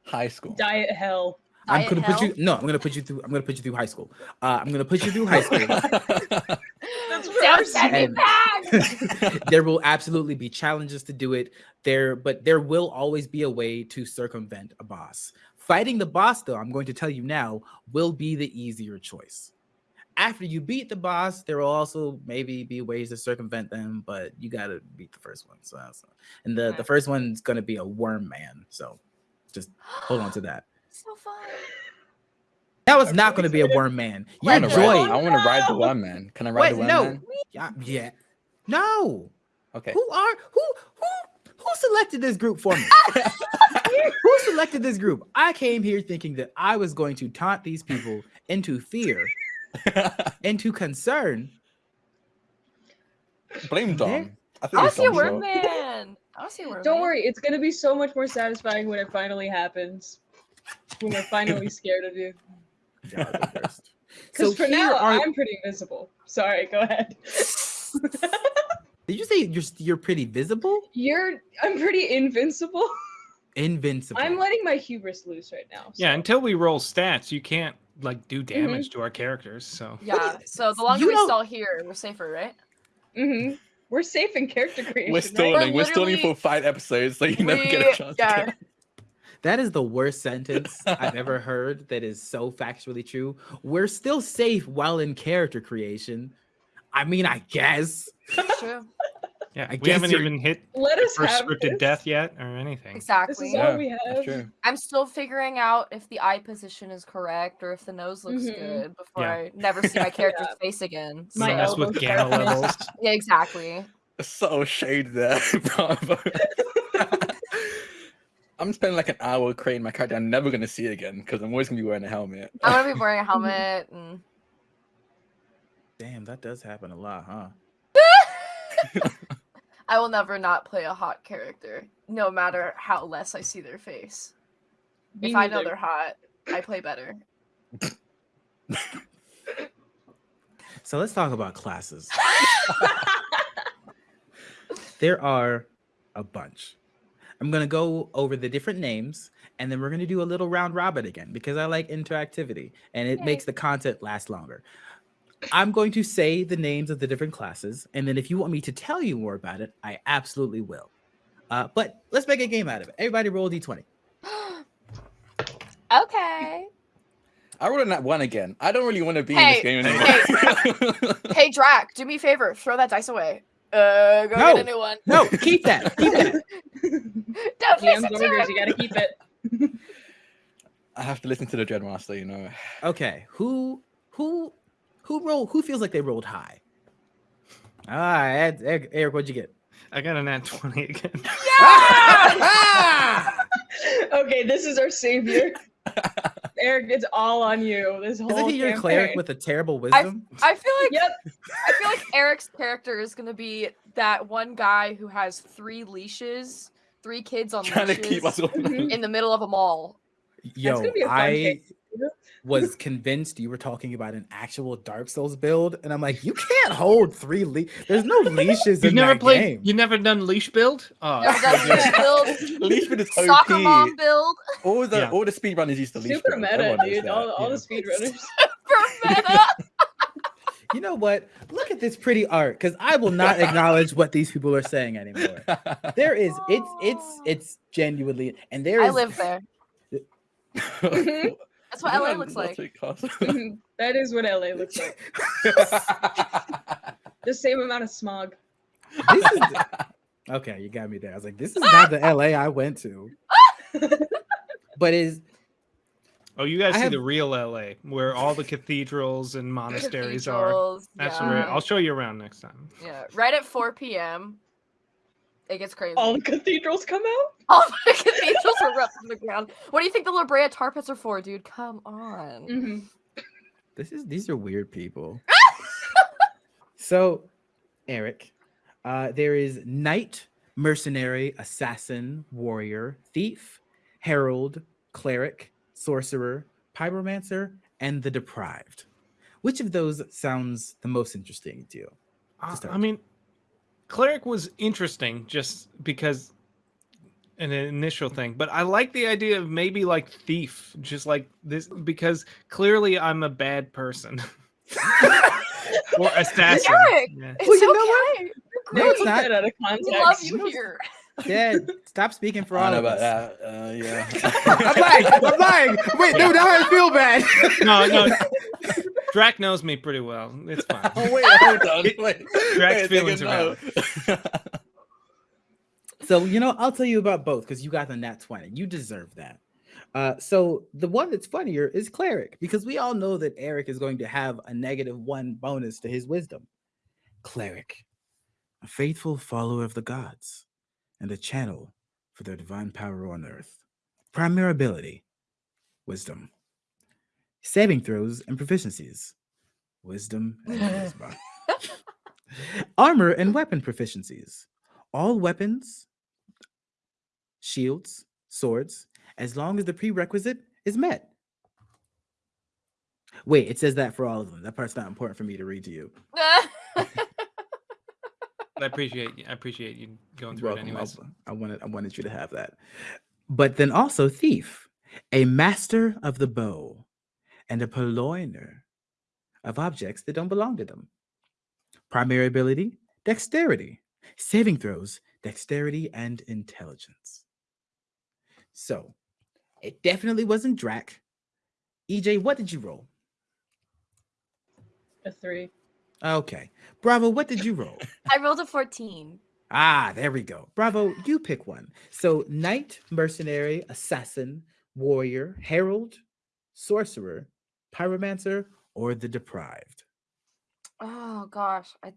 High school. Diet hell. I'm Diet gonna put you no, I'm gonna put you through I'm gonna put you through high school. Uh, I'm gonna put you through high school. *laughs* That's Don't And- back. *laughs* there will absolutely be challenges to do it there, but there will always be a way to circumvent a boss. Fighting the boss, though, I'm going to tell you now, will be the easier choice. After you beat the boss, there will also maybe be ways to circumvent them, but you gotta beat the first one. So, so- and the, the first one's gonna be a worm man. So just hold on to that. *gasps* so fun. That was I'm not really going to be a worm man. I Your wanna ride, joy. I want to ride the worm man. Can I ride the worm one no. man? Yeah, yeah. No. Okay. Who are who who who selected this group for me? *laughs* who selected this group? I came here thinking that I was going to taunt these people into fear, *laughs* into concern. Blame There- Dom. I I think want it's to see a Dom's worm fault. man. I want to see a worm Don't man. worry, it's gonna be so much more satisfying when it finally happens. When we're finally *laughs* scared of you. Y'all are the worst. Because So for now, are- I'm pretty invisible. Sorry, go ahead. *laughs* Did you say you're you're pretty visible? You're, I'm pretty invincible. Invincible. I'm letting my hubris loose right now. Yeah, until we roll stats, you can't like do Mm-hmm. damage to our characters. So Yeah. So the longer You we don't- stall here, we're safer, right? Mm-hmm. We're safe in character creation. We're right? stalling. We're stalling literally- for five episodes, so you never get a chance. yeah. To. *laughs* That is the worst sentence I've ever heard that is so factually true. We're still safe while in character creation. I mean, I guess. True. *laughs* yeah, I we guess haven't you're- even hit Let the us first have scripted this. death yet or anything. This Exactly. is Yeah, all we That's have. true. I'm still figuring out if the eye position is correct or if the nose looks Mhm. good before Yeah. I never see my *laughs* character's face again. My Don't mess with gamma *laughs* levels. Yeah, exactly. So subtle shade there, Bravo. I'm spending like an hour creating my character. I'm never gonna see it again because I'm always gonna be wearing a helmet. I'm gonna be wearing a helmet and Damn, that does happen a lot, huh? *laughs* I will never not play a hot character, no matter how less I see their face. Me if I know they're hot, I play better. *laughs* So let's talk about classes. *laughs* there are a bunch. I'm going to go over the different names and then we're going to do a little round robin again because I like interactivity and it Yay. makes the content last longer. I'm going to say the names of the different classes and then if you want me to tell you more about it, I absolutely will. Uh, but let's make a game out of it. Everybody roll a d20. *gasps* okay. I rolled a nat one again. I don't really want to be Hey, in this game anymore. Hey Drac, do me a favor, throw that dice away. Uh, go No. get a new one. No, keep that. Keep that. *laughs* Don't GM's listen to orders, you gotta keep it. *laughs* I have to listen to the Dreadmaster, you know. Okay, who who who rolled who feels like they rolled high? All right, Eric, Eric what'd you get? I got a nat 20 again. Yeah! *laughs* okay, this is our savior. Eric, it's all on you. This whole Isn't he your cleric with a terrible wisdom? I feel like Yep. I feel like Eric's character is gonna be that one guy who has three leashes, three kids on Trying leashes keep us all. In the middle of a mall. Yo, gonna be a fun I case. Was *laughs* convinced you were talking about an actual Dark Souls build, and I'm like, you can't hold three le- There's no *laughs* leashes You've in never that played. game. You never done leash build? Oh, Never done leash build, *laughs* Leash with his OP. soccer mom build All the Yeah. all the speedrunners used to leash. Super build. meta, Everyone dude. All, all yeah. the speedrunners. for meta. You know what? Look at this pretty art, because I will not acknowledge what these people are saying anymore. There is, it's, it's, it's genuinely, and there is. I live there. Mm-hmm. That's what LA looks like. *laughs* That is what LA looks like. *laughs* The same amount of smog. This is *laughs* okay. You got me there. I was like, this is not the LA I went to. but is Oh, you guys I see have- the real LA, where all the cathedrals and monasteries are. Cathedrals, That's yeah. where I'll show you around next time. Yeah, right at 4 p.m. It gets crazy. All the cathedrals come out. *laughs* All the cathedrals are ripped from the ground. What do you think the La Brea tar pits are for, dude? Come on. hmm this is these are weird people. *laughs* so, Eric, uh, there is knight, mercenary, assassin, warrior, thief, herald, cleric, sorcerer, pyromancer, and the deprived. Which of those sounds the most interesting to you? Uh. I mean, cleric was interesting just because an initial thing, but I like the idea of maybe like thief, just like this because clearly I'm a bad person *laughs* or assassin. Eric! Yeah. It's Well, you know what? No, it's not. Out of We love you here. Dad, *laughs* stop speaking for all of about us. that. Uh, yeah. *laughs* I'm lying. I'm lying. Wait, no, now I feel bad. No, no. Drac knows me pretty well. It's *laughs* fine. oh wait, hold on. *laughs* Wait. Drac's wait, feelings take are a note. *laughs* So you know, I'll tell you about both because you got the nat twenty. You deserve that. Uh, so the one that's funnier is cleric because we all know that Eric is going to have a negative one bonus to his wisdom. Cleric, a faithful follower of the gods, and a channel for their divine power on earth. Primary ability, wisdom. Saving throws and proficiencies, wisdom and charisma. *laughs* Armor and weapon proficiencies. All weapons, shields, swords, as long as the prerequisite is met. Wait, it says that for all of them. That part's not important for me to read to you. *laughs* I appreciate I appreciate you going through Welcome, it anyways. I, I wanted I wanted you to have that. But then also thief, a master of the bow, and a purloiner of objects that don't belong to them. Primary ability, dexterity. Saving throws, dexterity and intelligence. So, it definitely wasn't Drac. EJ, what did you roll? A three. Okay. Bravo, what did you roll? *laughs* I rolled a 14. Ah, there we go. Bravo, you pick one. So, knight, mercenary, assassin, warrior, herald, sorcerer, pyromancer, or the deprived. Oh gosh, I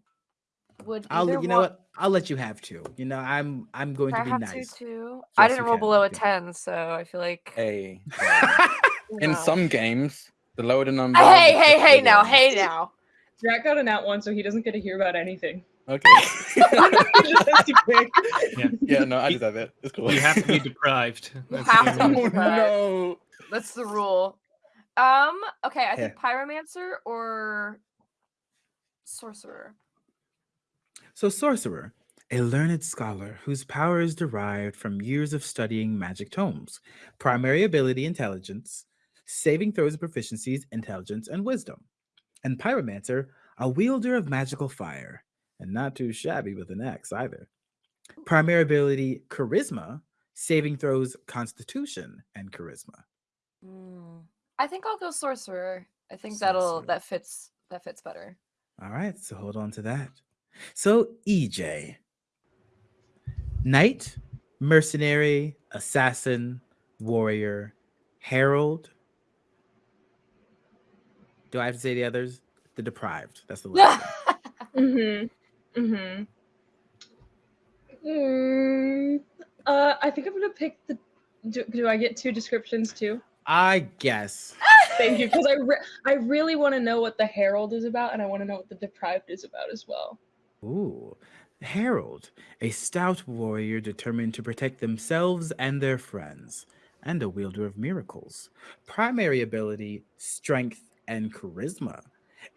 would. I'll you know one- what? I'll let you have two. You know, I'm I'm going Can to I be have nice. two too? I didn't roll can, below a 10, so I feel like. hey. *laughs* In know. some games, the lower the number. Hey, hey, hey the now, hey now. Jack got an nat one, so he doesn't get to hear about anything. Okay. He just has to pick. yeah, no, I deserve it. It's cool. You have to be *laughs* deprived. That's the have to only- be oh deprived. no. That's the rule. Um. Okay, I think pyromancer or sorcerer. So, sorcerer, a learned scholar whose power is derived from years of studying magic tomes. Primary ability, intelligence. Saving throws and proficiencies, intelligence and wisdom. And pyromancer, a wielder of magical fire, and not too shabby with an axe either. Primary ability, charisma. Saving throws, constitution and charisma. Mm, I think I'll go sorcerer. I think that'll that fits that fits better. All right, so hold on to that. So, EJ, knight, mercenary, assassin, warrior, herald. Do I have to say the others? The deprived. That's the last *laughs* one. Mm-hmm. Mm-hmm. Mm, uh, I think I'm gonna pick the. Do, do I get two descriptions too? I guess. Thank you, because I re- I really want to know what the Herald is about, and I want to know what the Deprived is about as well. Ooh. Herald, a stout warrior determined to protect themselves and their friends, and a wielder of miracles. Primary ability, strength, and charisma.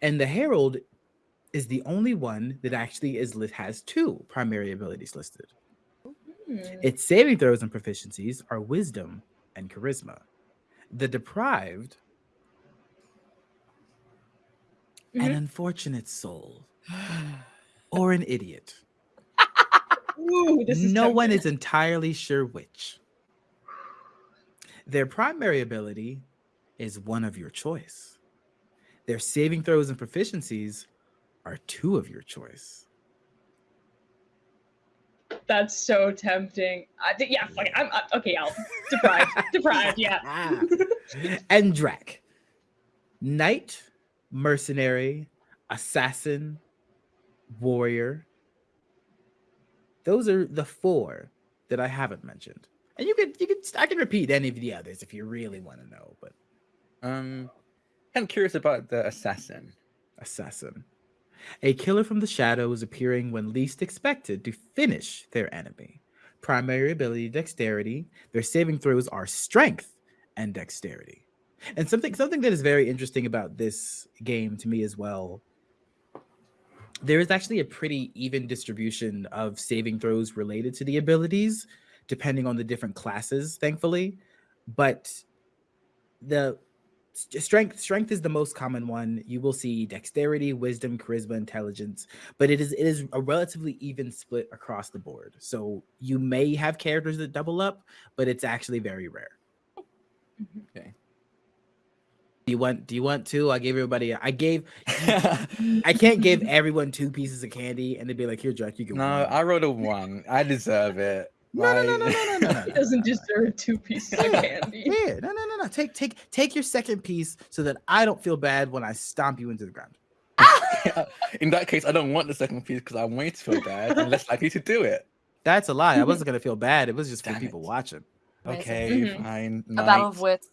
And the Herald is the only one that actually is lit has two primary abilities listed. Hmm. Its saving throws and proficiencies are wisdom and charisma. The deprived, an Mhm. unfortunate soul, or an idiot. Ooh, this is no one is entirely sure which. Their primary ability is one of your choice. Their saving throws and proficiencies are two of your choice. That's so tempting. I think yeah, fuck it. I'm, i okay. I'll deprived, *laughs* deprived. Yeah. Ah. and Drac. Knight, mercenary, assassin, warrior. Those are the four that I haven't mentioned. And you could you could I can repeat any of the others if you really want to know, but Um, I'm curious about the assassin. assassin. A killer from the shadows appearing when least expected to finish their enemy. Primary ability dexterity. Their saving throws are strength and dexterity. And something something that is very interesting about this game to me as well. There is actually a pretty even distribution of saving throws related to the abilities, depending on the different classes, thankfully. But the strength strength is the most common one you will see dexterity wisdom charisma intelligence but it is it is a relatively even split across the board so you may have characters that double up but it's actually very rare mm-hmm. Okay. do you want do you want two i gave everybody i gave *laughs* i can't give everyone two pieces of candy and they'd be like here jack you get no, one." I wrote a one. I deserve it. No no no no no no *laughs* no, He doesn't deserve two pieces of candy. Yeah, no, no, no, no. Take, take, take your second piece so that I don't feel bad when I stomp you into the ground. *laughs* *laughs* In that case, I don't want the second piece because I'm way to feel bad and less likely to do it. That's a lie. I wasn't gonna feel bad. It was just for Damn people it. watching. Amazing. Okay, Mhm. fine. A battle of night. wits.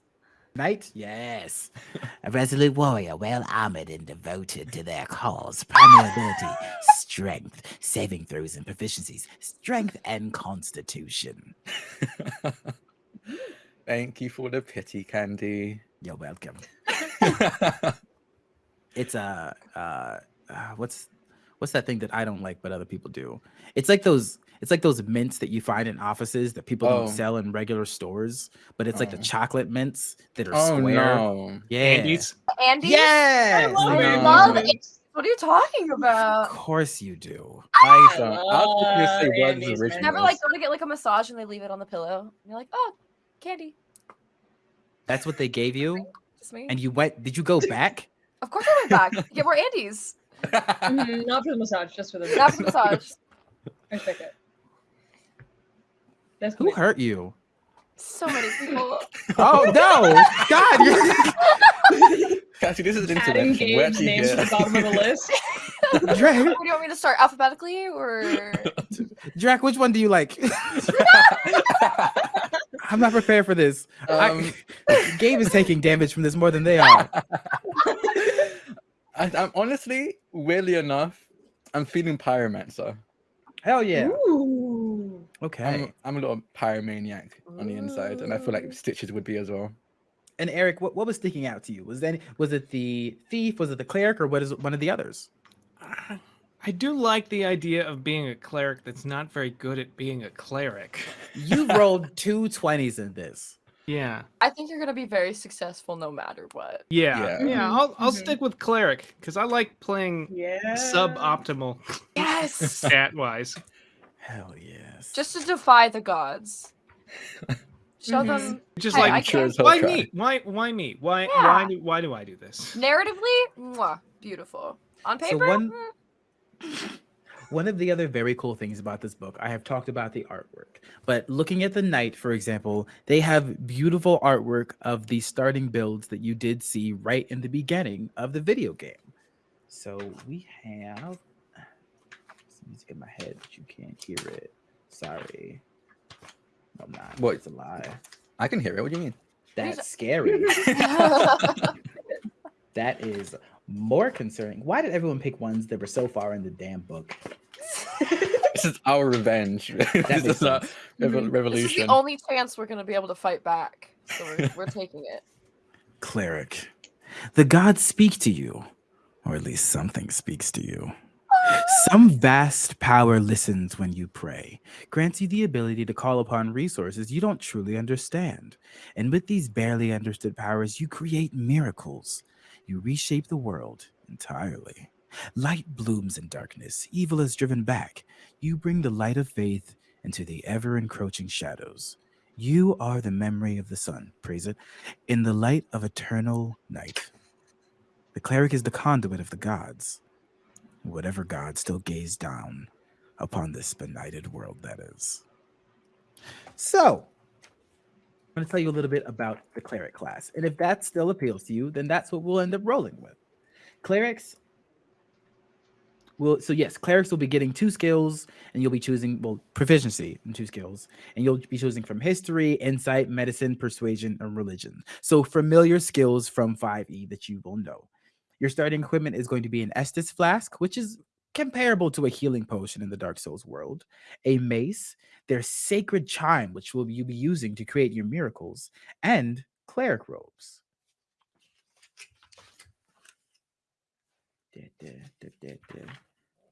Knight? Yes. *laughs* A resolute warrior, well armored and devoted to their cause. Primary ability, *laughs* strength, saving throws and proficiencies, strength and constitution. *laughs* Thank you for the pity candy. You're welcome. It's a uh, uh, what's what's that thing that I don't like but other people do? It's like those it's like those mints that you find in offices that people Oh. don't sell in regular stores, but it's like the Oh. chocolate mints that are oh square. no. Yeah. Andes. Andy? Yes. love I it. love No. it. What are you talking about? Of course you do. I don't. I was gonna love say Words Andes, original. Never like go to get like a massage and they leave it on the pillow. And you're like, oh, candy. That's what they gave you, Just me. and you went. Did you go back? of course I went back. *laughs* Get more Andes. Mhm, Not for the massage, just for the Not for the *laughs* massage. I respect it. That's Who cool. hurt you? So many people. *laughs* Oh no, God! you're- *laughs* Cassie, this is an Adding intervention. Where Gabe's do you names to the bottom of the *laughs* list. Drac, do you want me to start? Alphabetically or Drac, which one do you like? I'm not prepared for this. Um, I, Gabe is taking damage from this more than they are. I, I'm honestly, weirdly enough, I'm feeling pyromancer. Hell yeah. Ooh. Okay. I'm, I'm a little pyromaniac on the inside, and I feel Ooh. like Stitches would be as well. And Eric, what, what was sticking out to you? Was that was it the thief? Was it the cleric, or what is one of the others? I- I do like the idea of being a cleric that's not very good at being a cleric. You *laughs* rolled two 20s in this. Yeah. I think you're gonna be very successful no matter what. Yeah. Yeah. Yeah. Mhm, I'll I'll mhm. stick with cleric because I like playing Yeah. suboptimal Yes. *laughs* stat wise. Hell yes. Just to defy the gods. *laughs* Show Mhm. them Just Hey, like I sure as why try. me? Why why me? Why Yeah. why do why do I do this? narratively, mwah, beautiful. On paper. So paper, one- mm, One of the other very cool things about this book, I have talked about the artwork, but looking at the knight, for example, they have beautiful artwork of the starting builds that you did see right in the beginning of the video game. So we have some music in my head, but you can't hear it. Sorry. No, I'm not. What? It's a lie. I can hear it. What do you mean? That's scary. *laughs* *laughs* that is more concerning. Why did everyone pick ones that were so far in the damn book? *laughs* This is our revenge. this is our sense. revo- Mhm. this is revolution. the only chance we're gonna be able to fight back. So we're, we're taking it. Cleric, the gods speak to you, or at least something speaks to you. Some vast power listens when you pray, grants you the ability to call upon resources you don't truly understand. And with these barely understood powers, you create miracles. You reshape the world entirely. Light blooms in darkness, evil is driven back. You bring the light of faith into the ever encroaching shadows. You are the memory of the sun, praise it, in the light of eternal night. The cleric is the conduit of the gods. Whatever god still gaze down upon this benighted world that is. So, I'm going to tell you a little bit about the cleric class. And if that still appeals to you, then that's what we'll end up rolling with. Clerics will, so yes, clerics will be getting two skills and you'll be choosing, well, proficiency in two skills. And you'll be choosing from history, insight, medicine, persuasion, and religion. So familiar skills from 5e that you will know. Your starting equipment is going to be an Estus flask, which is comparable to a healing potion in the Dark Souls world, a mace, their sacred chime, which will you be using to create your miracles, and cleric robes.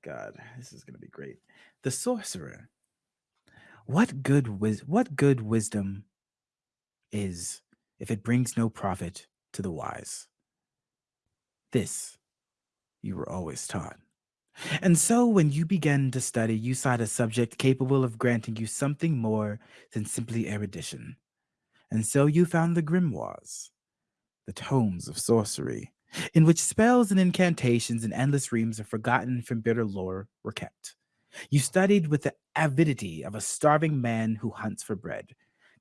God, this is gonna be great. The sorcerer. What good wis- what good wisdom is if it brings no profit to the wise? This you were always taught. And so, when you began to study, you sought a subject capable of granting you something more than simply erudition. And so, you found the grimoires, the tomes of sorcery, in which spells and incantations and endless reams of forgotten from bitter lore were kept. You studied with the avidity of a starving man who hunts for bread,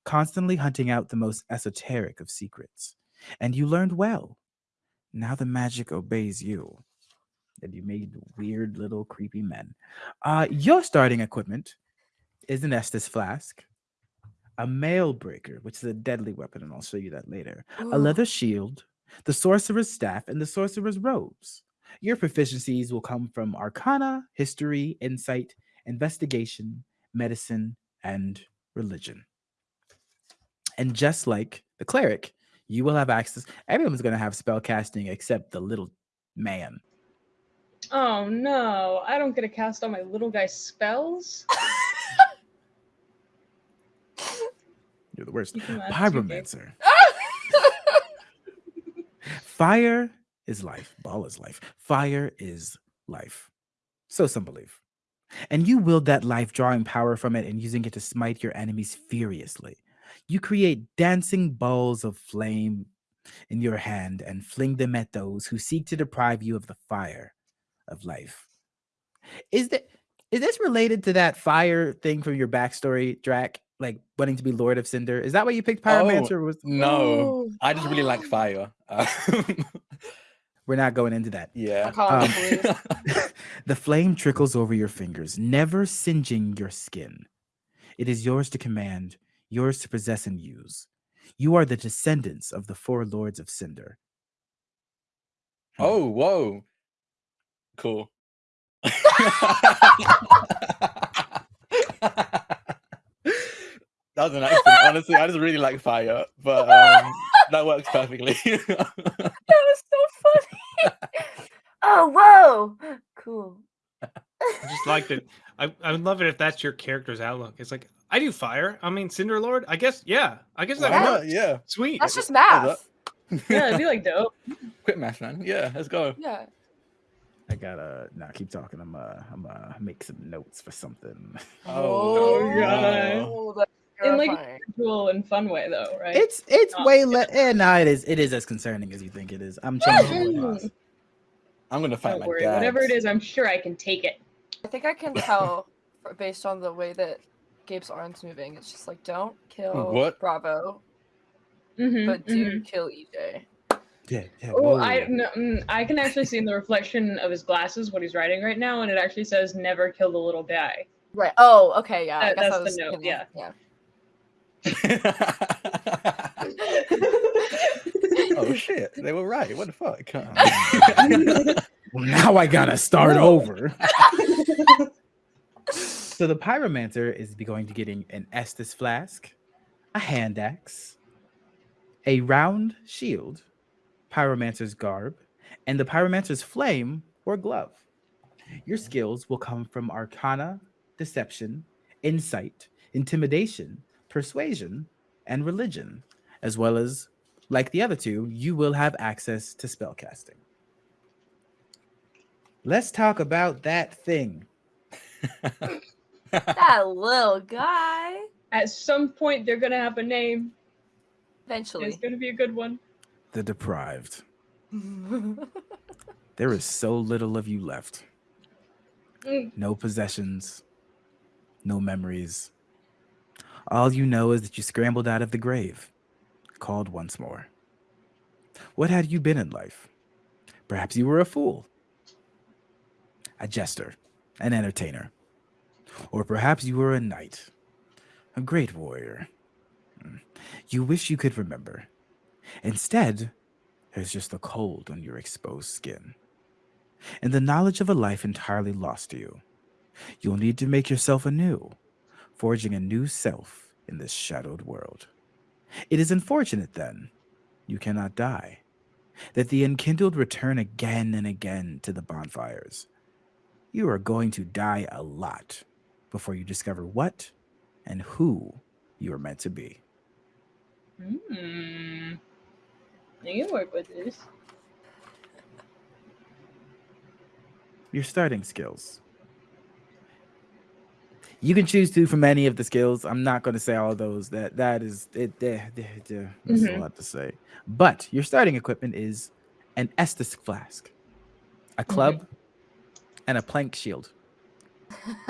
constantly hunting out the most esoteric of secrets. And you learned well. Now the magic obeys you and you made weird little creepy men. Uh, your starting equipment is an Estus flask, a mail breaker, which is a deadly weapon, and I'll show you that later. A leather shield, the sorcerer's staff, and the sorcerer's robes. Your proficiencies will come from Arcana, History, Insight, Investigation, Medicine, and Religion. And just like the cleric, you will have access. Everyone's going to have spell casting except the little man. Oh no, I don't get to cast all my little guy spells. *laughs* You're the worst. You can laugh too, Gabe. Pyromancer. Fire is life. Ball is life. Fire is life. So some believe. And you wield that life, drawing power from it and using it to smite your enemies furiously. You create dancing balls of flame in your hand and fling them at those who seek to deprive you of the fire of life. Is that is this related to that fire thing from your backstory, Drac? Like wanting to be Lord of Cinder? Is that why you picked Pyromancer? or was No, Ooh. I just really like fire. *laughs* We're not going into that. yeah. Um, *laughs* *laughs* the flame trickles over your fingers, never singeing your skin. It is yours to command, yours to possess and use. You are the descendants of the four lords of Cinder. Hmm. oh, whoa. Cool. that was an accident. Honestly, I just really like fire, but um, that works perfectly. *laughs* *laughs* that was so funny. *laughs* oh, whoa. Cool. I just liked it. I, I would love it if that's your character's outlook. It's like I do fire. I mean, Cinder Lord. I guess yeah. I guess that Why Yeah. works. Yeah. Sweet. That's just math. Yeah, it'd be like *laughs* dope. Quit math, man. Yeah, let's go. Yeah. I gotta now keep talking. I'm uh I'm uh make some notes for something. Oh, no. that's In, like, terrifying. Cool and fun way though, right? It's it's Oh, way yeah. less. Eh, nah, it is. It is as concerning as you think it is. I'm changing. *laughs* I'm gonna fight Don't my worry. dad. Whatever it is, I'm sure I can take it. I think I can *laughs* tell based on the way that Gabe's arms moving. It's just like don't kill What? Bravo, Mhm, but do mhm. kill EJ. Yeah, yeah. Oh. I no, mm, I can actually see in the reflection of his glasses what he's writing right now, and it actually says "never kill the little guy." Right. Oh, okay. Yeah. I That- guess I that's the was note, thinking, yeah. yeah. *laughs* oh shit, they were right. What the fuck? *laughs* Well, now I gotta start over. *laughs* so the pyromancer is going to getting an Estus flask, a hand axe, a round shield, pyromancer's garb, and the pyromancer's flame or glove. Your skills will come from arcana, deception, insight, intimidation, persuasion, and religion, as well as, like the other two, you will have access to spellcasting. Let's talk about that thing. *laughs* that little guy. At some point, they're gonna have a name. and Eventually. It's gonna be a good one. The deprived. *laughs* There is so little of you left. Mm, No possessions, no memories. All you know is that you scrambled out of the grave, called once more. What had you been in life? Perhaps you were a fool, a jester, an entertainer, or perhaps you were a knight, a great warrior. You wish you could remember. Instead, there's just the cold on your exposed skin and the knowledge of a life entirely lost to you. You'll need to make yourself anew, forging a new self in this shadowed world. It is unfortunate, then, you cannot die, that the unkindled return again and again to the bonfires. You are going to die a lot before you discover what and who you are meant to be. Hmm. You can work with this. Your starting skills. You can choose two from any of the skills. I'm not going to say all those. That that is it. eh, eh, eh, That's a Mhm. lot to say. But your starting equipment is an Estus flask, a club, and a plank shield. *laughs*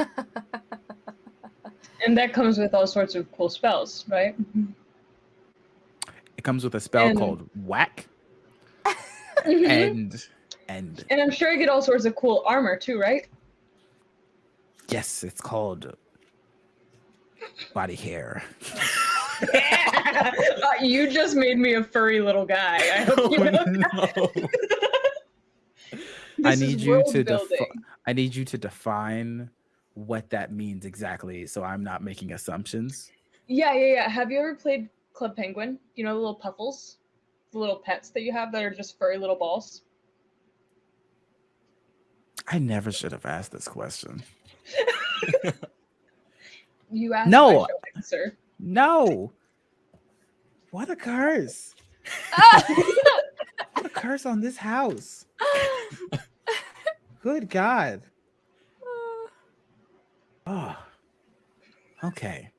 And that comes with all sorts of cool spells, right? It comes with a spell And- called Whack, *laughs* Mhm. and and And I'm sure you get all sorts of cool armor too, right? yes, it's called body hair. *laughs* Uh, you just made me a furry little guy. I hope you Oh, know that. no. *laughs* I need you to defi- I need you to define what that means exactly, so I'm not making assumptions. Yeah, yeah, yeah. Have you ever played Club Penguin? You know the little puffles, the little pets that you have that are just furry little balls. I never should have asked this question. *laughs* You asked. No. Answer. No. What a curse. What ah! *laughs* a curse on this house. *laughs* Good God. Oh. Okay.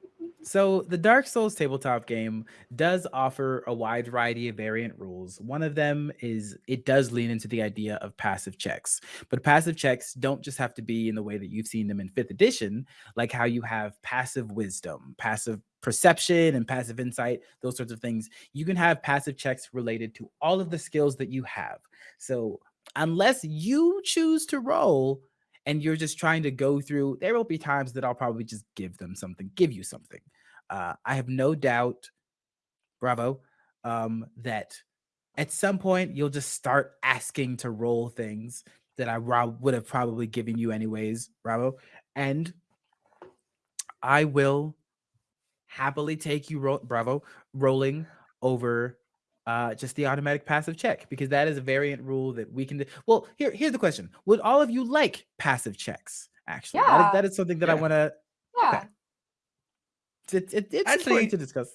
So the Dark Souls tabletop game does offer a wide variety of variant rules. One of them is it does lean into the idea of passive checks. But passive checks don't just have to be in the way that you've seen them in 5th edition, like how you have passive wisdom, passive perception and passive insight, those sorts of things. You can have passive checks related to all of the skills that you have. So unless you choose to roll and you're just trying to go through, there will be times that I'll probably just give them something, give you something. Uh, I have no doubt, bravo, um, that at some point you'll just start asking to roll things that I would have probably given you anyways, bravo. And I will happily take you, ro- bravo, rolling over uh, just the automatic passive check because that is a variant rule that we can. Do. Well, here, here's the question: Would all of you like passive checks? Actually, Yeah. is, that is something that I want to. Yeah. Okay. It's, it, it's Actually- important to discuss.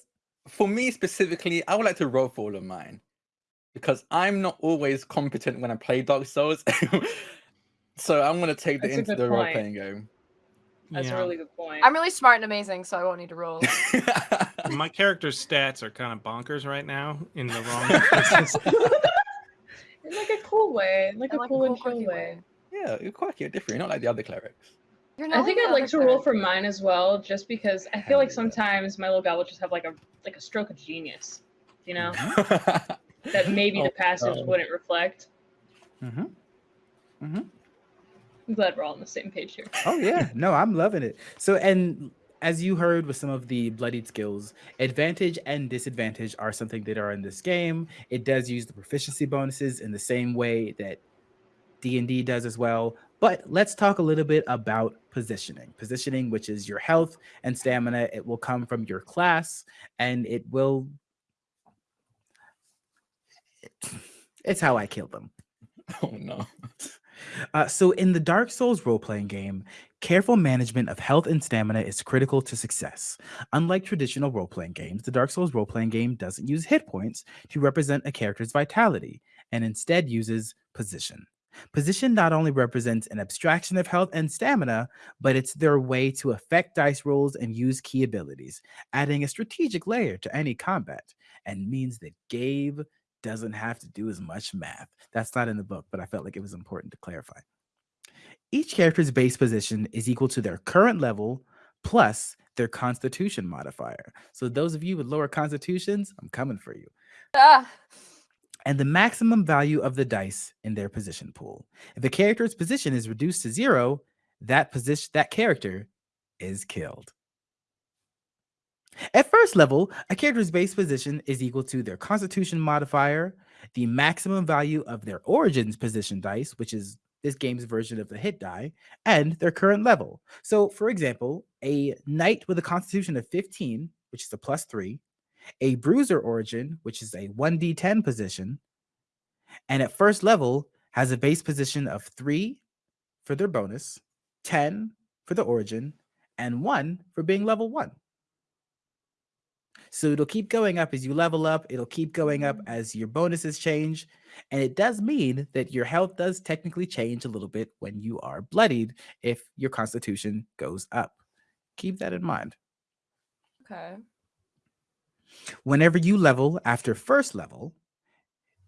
For me specifically, I would like to roll for all of mine because I'm not always competent when I play Dark Souls. *laughs* so I'm going to take that That's into the role playing game. That's Yeah. a really good point. I'm really smart and amazing, so I won't need to roll. *laughs* My character's stats are kind of bonkers right now in the wrong *laughs* places. in like a cool way, like In a like a cool and cool, chill quirky way. yeah, you're quirky, you're different. You're not like the other clerics. You're I think I'd like to roll for mine as well, just because I feel like sometimes my little guy will just have like a like a stroke of genius, you know, that *laughs* that maybe Oh, the passage no. wouldn't reflect. Mhm. Mhm. I'm glad we're all on the same page here. Oh yeah, *laughs* no, I'm loving it. So, and as you heard with some of the bloodied skills, advantage and disadvantage are something that are in this game. It does use the proficiency bonuses in the same way that D and D does as well. But let's talk a little bit about positioning. Positioning, which is your health and stamina, it will come from your class, and it will. *sniffs* It's how I kill them. *laughs* oh no. Uh, so, in the Dark Souls role playing game, careful management of health and stamina is critical to success. Unlike traditional role playing games, the Dark Souls role playing game doesn't use hit points to represent a character's vitality and instead uses position. Position not only represents an abstraction of health and stamina, but it's their way to affect dice rolls and use key abilities, adding a strategic layer to any combat, and means that Gabe doesn't have to do as much math. That's not in the book, but I felt like it was important to clarify. Each character's base position is equal to their current level plus their constitution modifier. So those of you with lower constitutions, I'm coming for you. Ah, And the maximum value of the dice in their position pool. If a character's position is reduced to zero, that position that character is killed. At first level, a character's base position is equal to their constitution modifier, the maximum value of their origins position dice, which is this game's version of the hit die, and their current level. So, for example, a knight with a constitution of 15, which is a plus three, a bruiser origin, which is a 1d10 position, and at first level has a base position of three for their bonus, 10 for the origin, and one for being level one. So it'll keep going up as you level up. It'll keep going up mm. as your bonuses change. And it does mean that your health does technically change a little bit when you are bloodied if your constitution goes up. Keep that in mind. okay. Whenever you level after first level,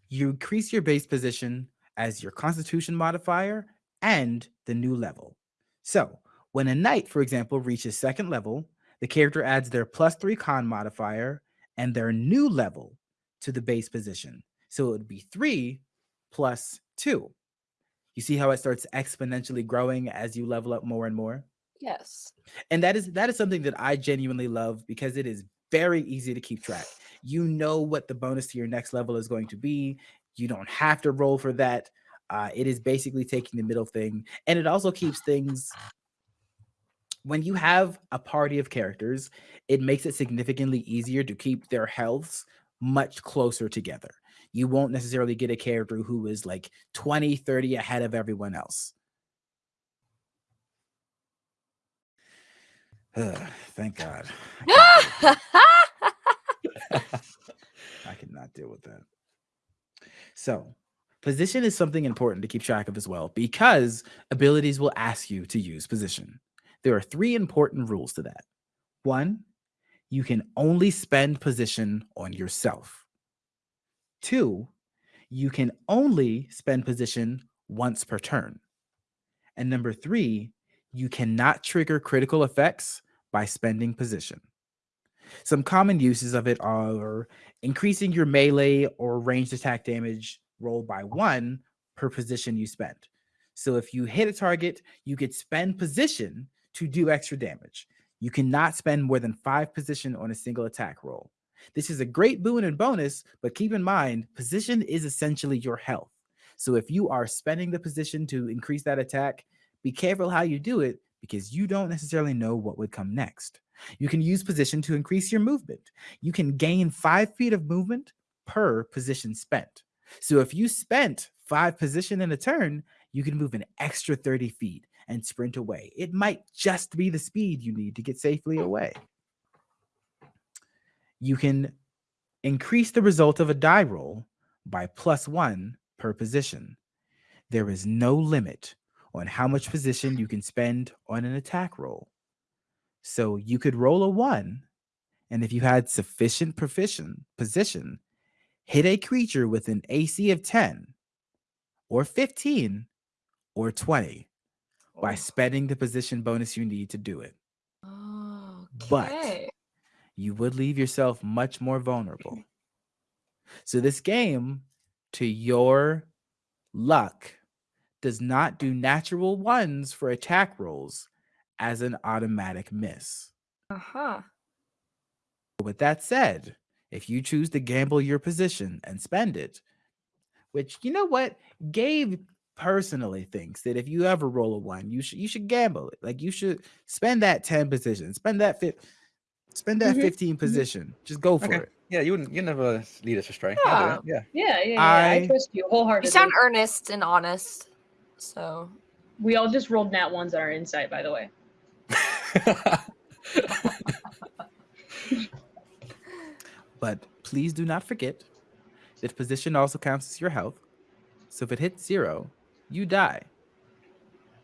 you increase your base position as your constitution modifier and the new level. So when a knight, for example, reaches second level, the character adds their plus three con modifier and their new level to the base position. So it would be three plus two. You see how it starts exponentially growing as you level up more and more? Yes. and that is that is something that I genuinely love because it is very easy to keep track. You know what the bonus to your next level is going to be. You don't have to roll for that. Uh, it is basically taking the middle thing, and it also keeps things. When you have a party of characters, it makes it significantly easier to keep their healths much closer together. You won't necessarily get a character who is like 20, 30 ahead of everyone else. Ugh, thank God. I *gasps* I cannot deal with that. So, position is something important to keep track of as well because abilities will ask you to use position. There are three important rules to that. One, you can only spend position on yourself. Two, you can only spend position once per turn. And number three, you cannot trigger critical effects by spending position. Some common uses of it are increasing your melee or ranged attack damage roll by one per position you spend. So if you hit a target, you could spend position to do extra damage. You cannot spend more than five position on a single attack roll. This is a great boon and bonus, but keep in mind, position is essentially your health. So if you are spending the position to increase that attack, be careful how you do it because you don't necessarily know what would come next. You can use position to increase your movement. You can gain five feet of movement per position spent. So if you spent five position in a turn, you can move an extra 30 feet and sprint away. It might just be the speed you need to get safely hmm. away. You can increase the result of a die roll by plus one per position. There is no limit on how much position you can spend on an attack roll. So you could roll a one, and if you had sufficient proficient position, hit a creature with an AC of 10 or 15 or 20 by Oh. spending the position bonus you need to do it. But Okay. you would leave yourself much more vulnerable. *laughs* So this game, to your luck, does not do natural ones for attack rolls as an automatic miss. Uh-huh. With that said, if you choose to gamble your position and spend it, which you know what, Gabe personally thinks that if you ever roll a one, you should you should gamble it. Like you should spend that 10 position, spend that fit, spend that Mhm, 15 position. Just go for Okay. it. Yeah, you wouldn't. You never lead us astray. I'll do it, Yeah. Yeah, yeah, yeah. I, I- trust you wholeheartedly. You sound earnest and honest. So we all just rolled nat ones on our insight, by the way. *laughs* But please do not forget that position also counts as your health. So if it hits zero, you die.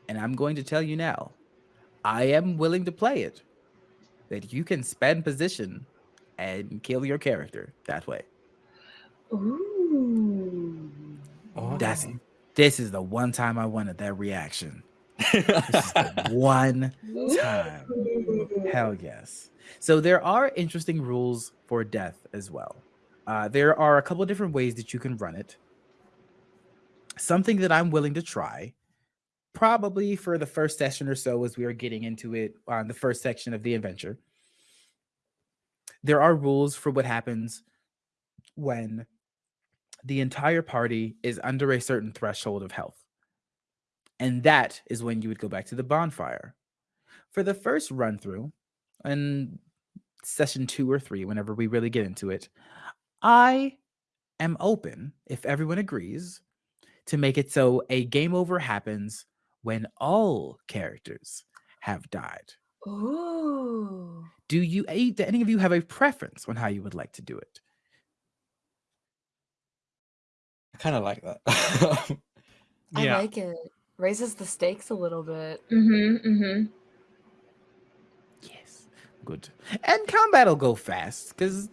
And I'm going to tell you now, I am willing to play it that you can spend position and kill your character that way. Ooh. That's Okay. This is the one time I wanted that reaction. This is the *laughs* one time. Hell yes. So there are interesting rules for death as well. Uh, there are a couple of different ways that you can run it. Something that I'm willing to try, probably for the first session or so, as we are getting into it on the first section of the adventure. There are rules for what happens when the entire party is under a certain threshold of health. And that is when you would go back to the bonfire. For the first run through, and session two or three, whenever we really get into it, I am open, if everyone agrees, to make it so a game over happens when all characters have died. Ooh. Do you do any of you have a preference on how you would like to do it? I kind of like that. *laughs* I like it. Raises the stakes a little bit. Mm-hmm. Mm-hmm. Yes. Good. And combat will go fast because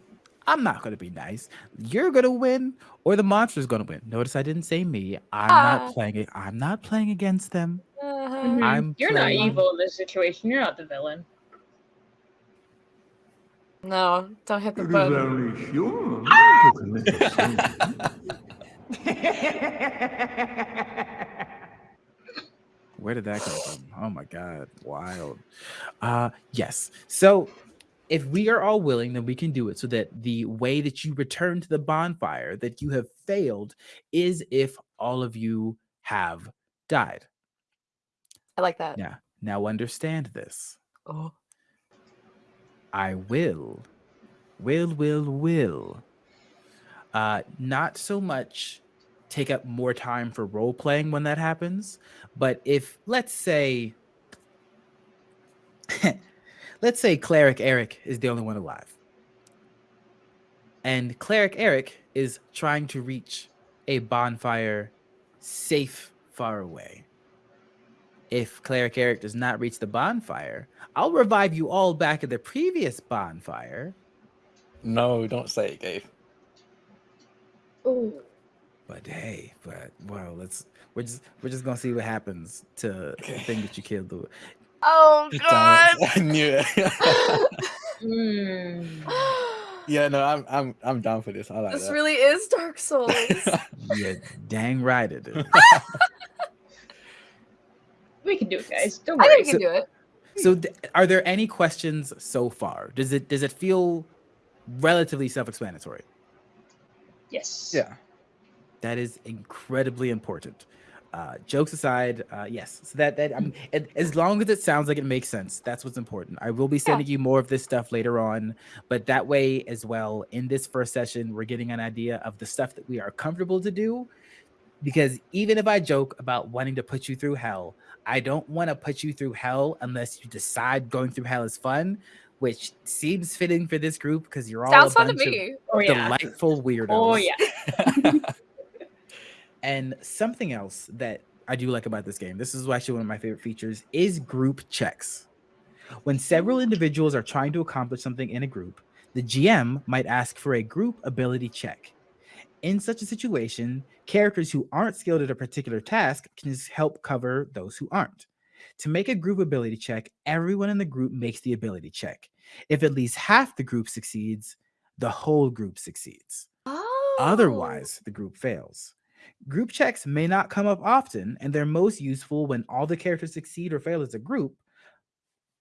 I'm not going to be nice. You're going to win or the monster's going to win. Notice I didn't say me. I'm Ah. not playing it. I'm not playing against them. Uh-huh. Mhm. I'm You're not evil in this situation. You're not the villain. No, don't hit the It is button. only human *laughs* *laughs* to commit a sin. Where did that come from? Oh my god, wild. Uh yes. So if we are all willing, then we can do it so that the way that you return to the bonfire that you have failed is if all of you have died. I like that. Now, now understand this. Oh. I will, will, will, will. Uh, not so much take up more time for role playing when that happens, but if let's say, *laughs* let's say cleric Eric is the only one alive, and cleric Eric is trying to reach a bonfire safe far away. If cleric Eric does not reach the bonfire, I'll revive you all back at the previous bonfire. no, don't say it, Gabe. Ooh. But hey, but well, let's we're just we're just gonna see what happens to the thing that you killed. The Oh *laughs* god. I knew it. Mm. *laughs* yeah, no, I'm I'm I'm down for this. I like this that. really is Dark Souls. *laughs* yeah, dang right it is. We can do it, guys. Don't I think we can do it. So, th- are there any questions so far? Does it does it feel relatively self-explanatory? Yes. yeah. That is incredibly important. Uh, jokes aside, uh, yes. So that that um, as long as it sounds like it makes sense, that's what's important. I will be sending you more of this stuff later on, but that way as well. In this first session, we're getting an idea of the stuff that we are comfortable to do. Because even if I joke about wanting to put you through hell, I don't want to put you through hell unless you decide going through hell is fun, which seems fitting for this group because you're all Sounds a fun to bunch of me. Oh yeah. delightful weirdos. Oh yeah. *laughs* *laughs* And something else that I do like about this game, this is actually one of my favorite features, is group checks. When several individuals are trying to accomplish something in a group, the GM might ask for a group ability check. In such a situation, characters who aren't skilled at a particular task can help cover those who aren't. To make a group ability check, everyone in the group makes the ability check. If at least half the group succeeds, the whole group succeeds. Oh. Otherwise, the group fails. Group checks may not come up often, and they're most useful when all the characters succeed or fail as a group.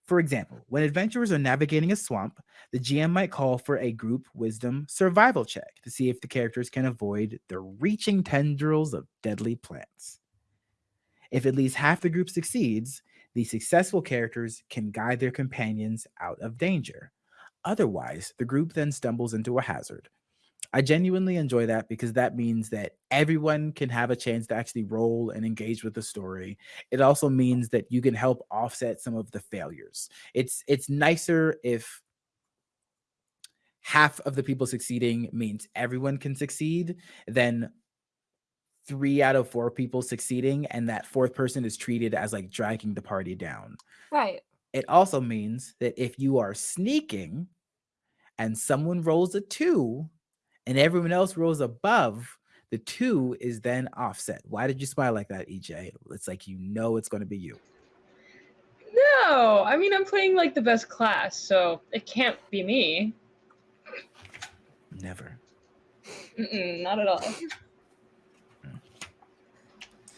For example, when adventurers are navigating a swamp, the GM might call for a group wisdom survival check to see if the characters can avoid the reaching tendrils of deadly plants. If at least half the group succeeds, the successful characters can guide their companions out of danger. Otherwise, the group then stumbles into a hazard. I genuinely enjoy that because that means that everyone can have a chance to actually roll and engage with the story. It also means that you can help offset some of the failures. It's it's nicer if half of the people succeeding means everyone can succeed than three out of four people succeeding and that fourth person is treated as like dragging the party down. Right. It also means that if you are sneaking and someone rolls a two and everyone else rolls above, the two is then offset. Why did you smile like that, EJ? It's like you know it's going to be you. No, I mean, I'm playing like the best class, so it can't be me. Never. Mm-mm, not at all.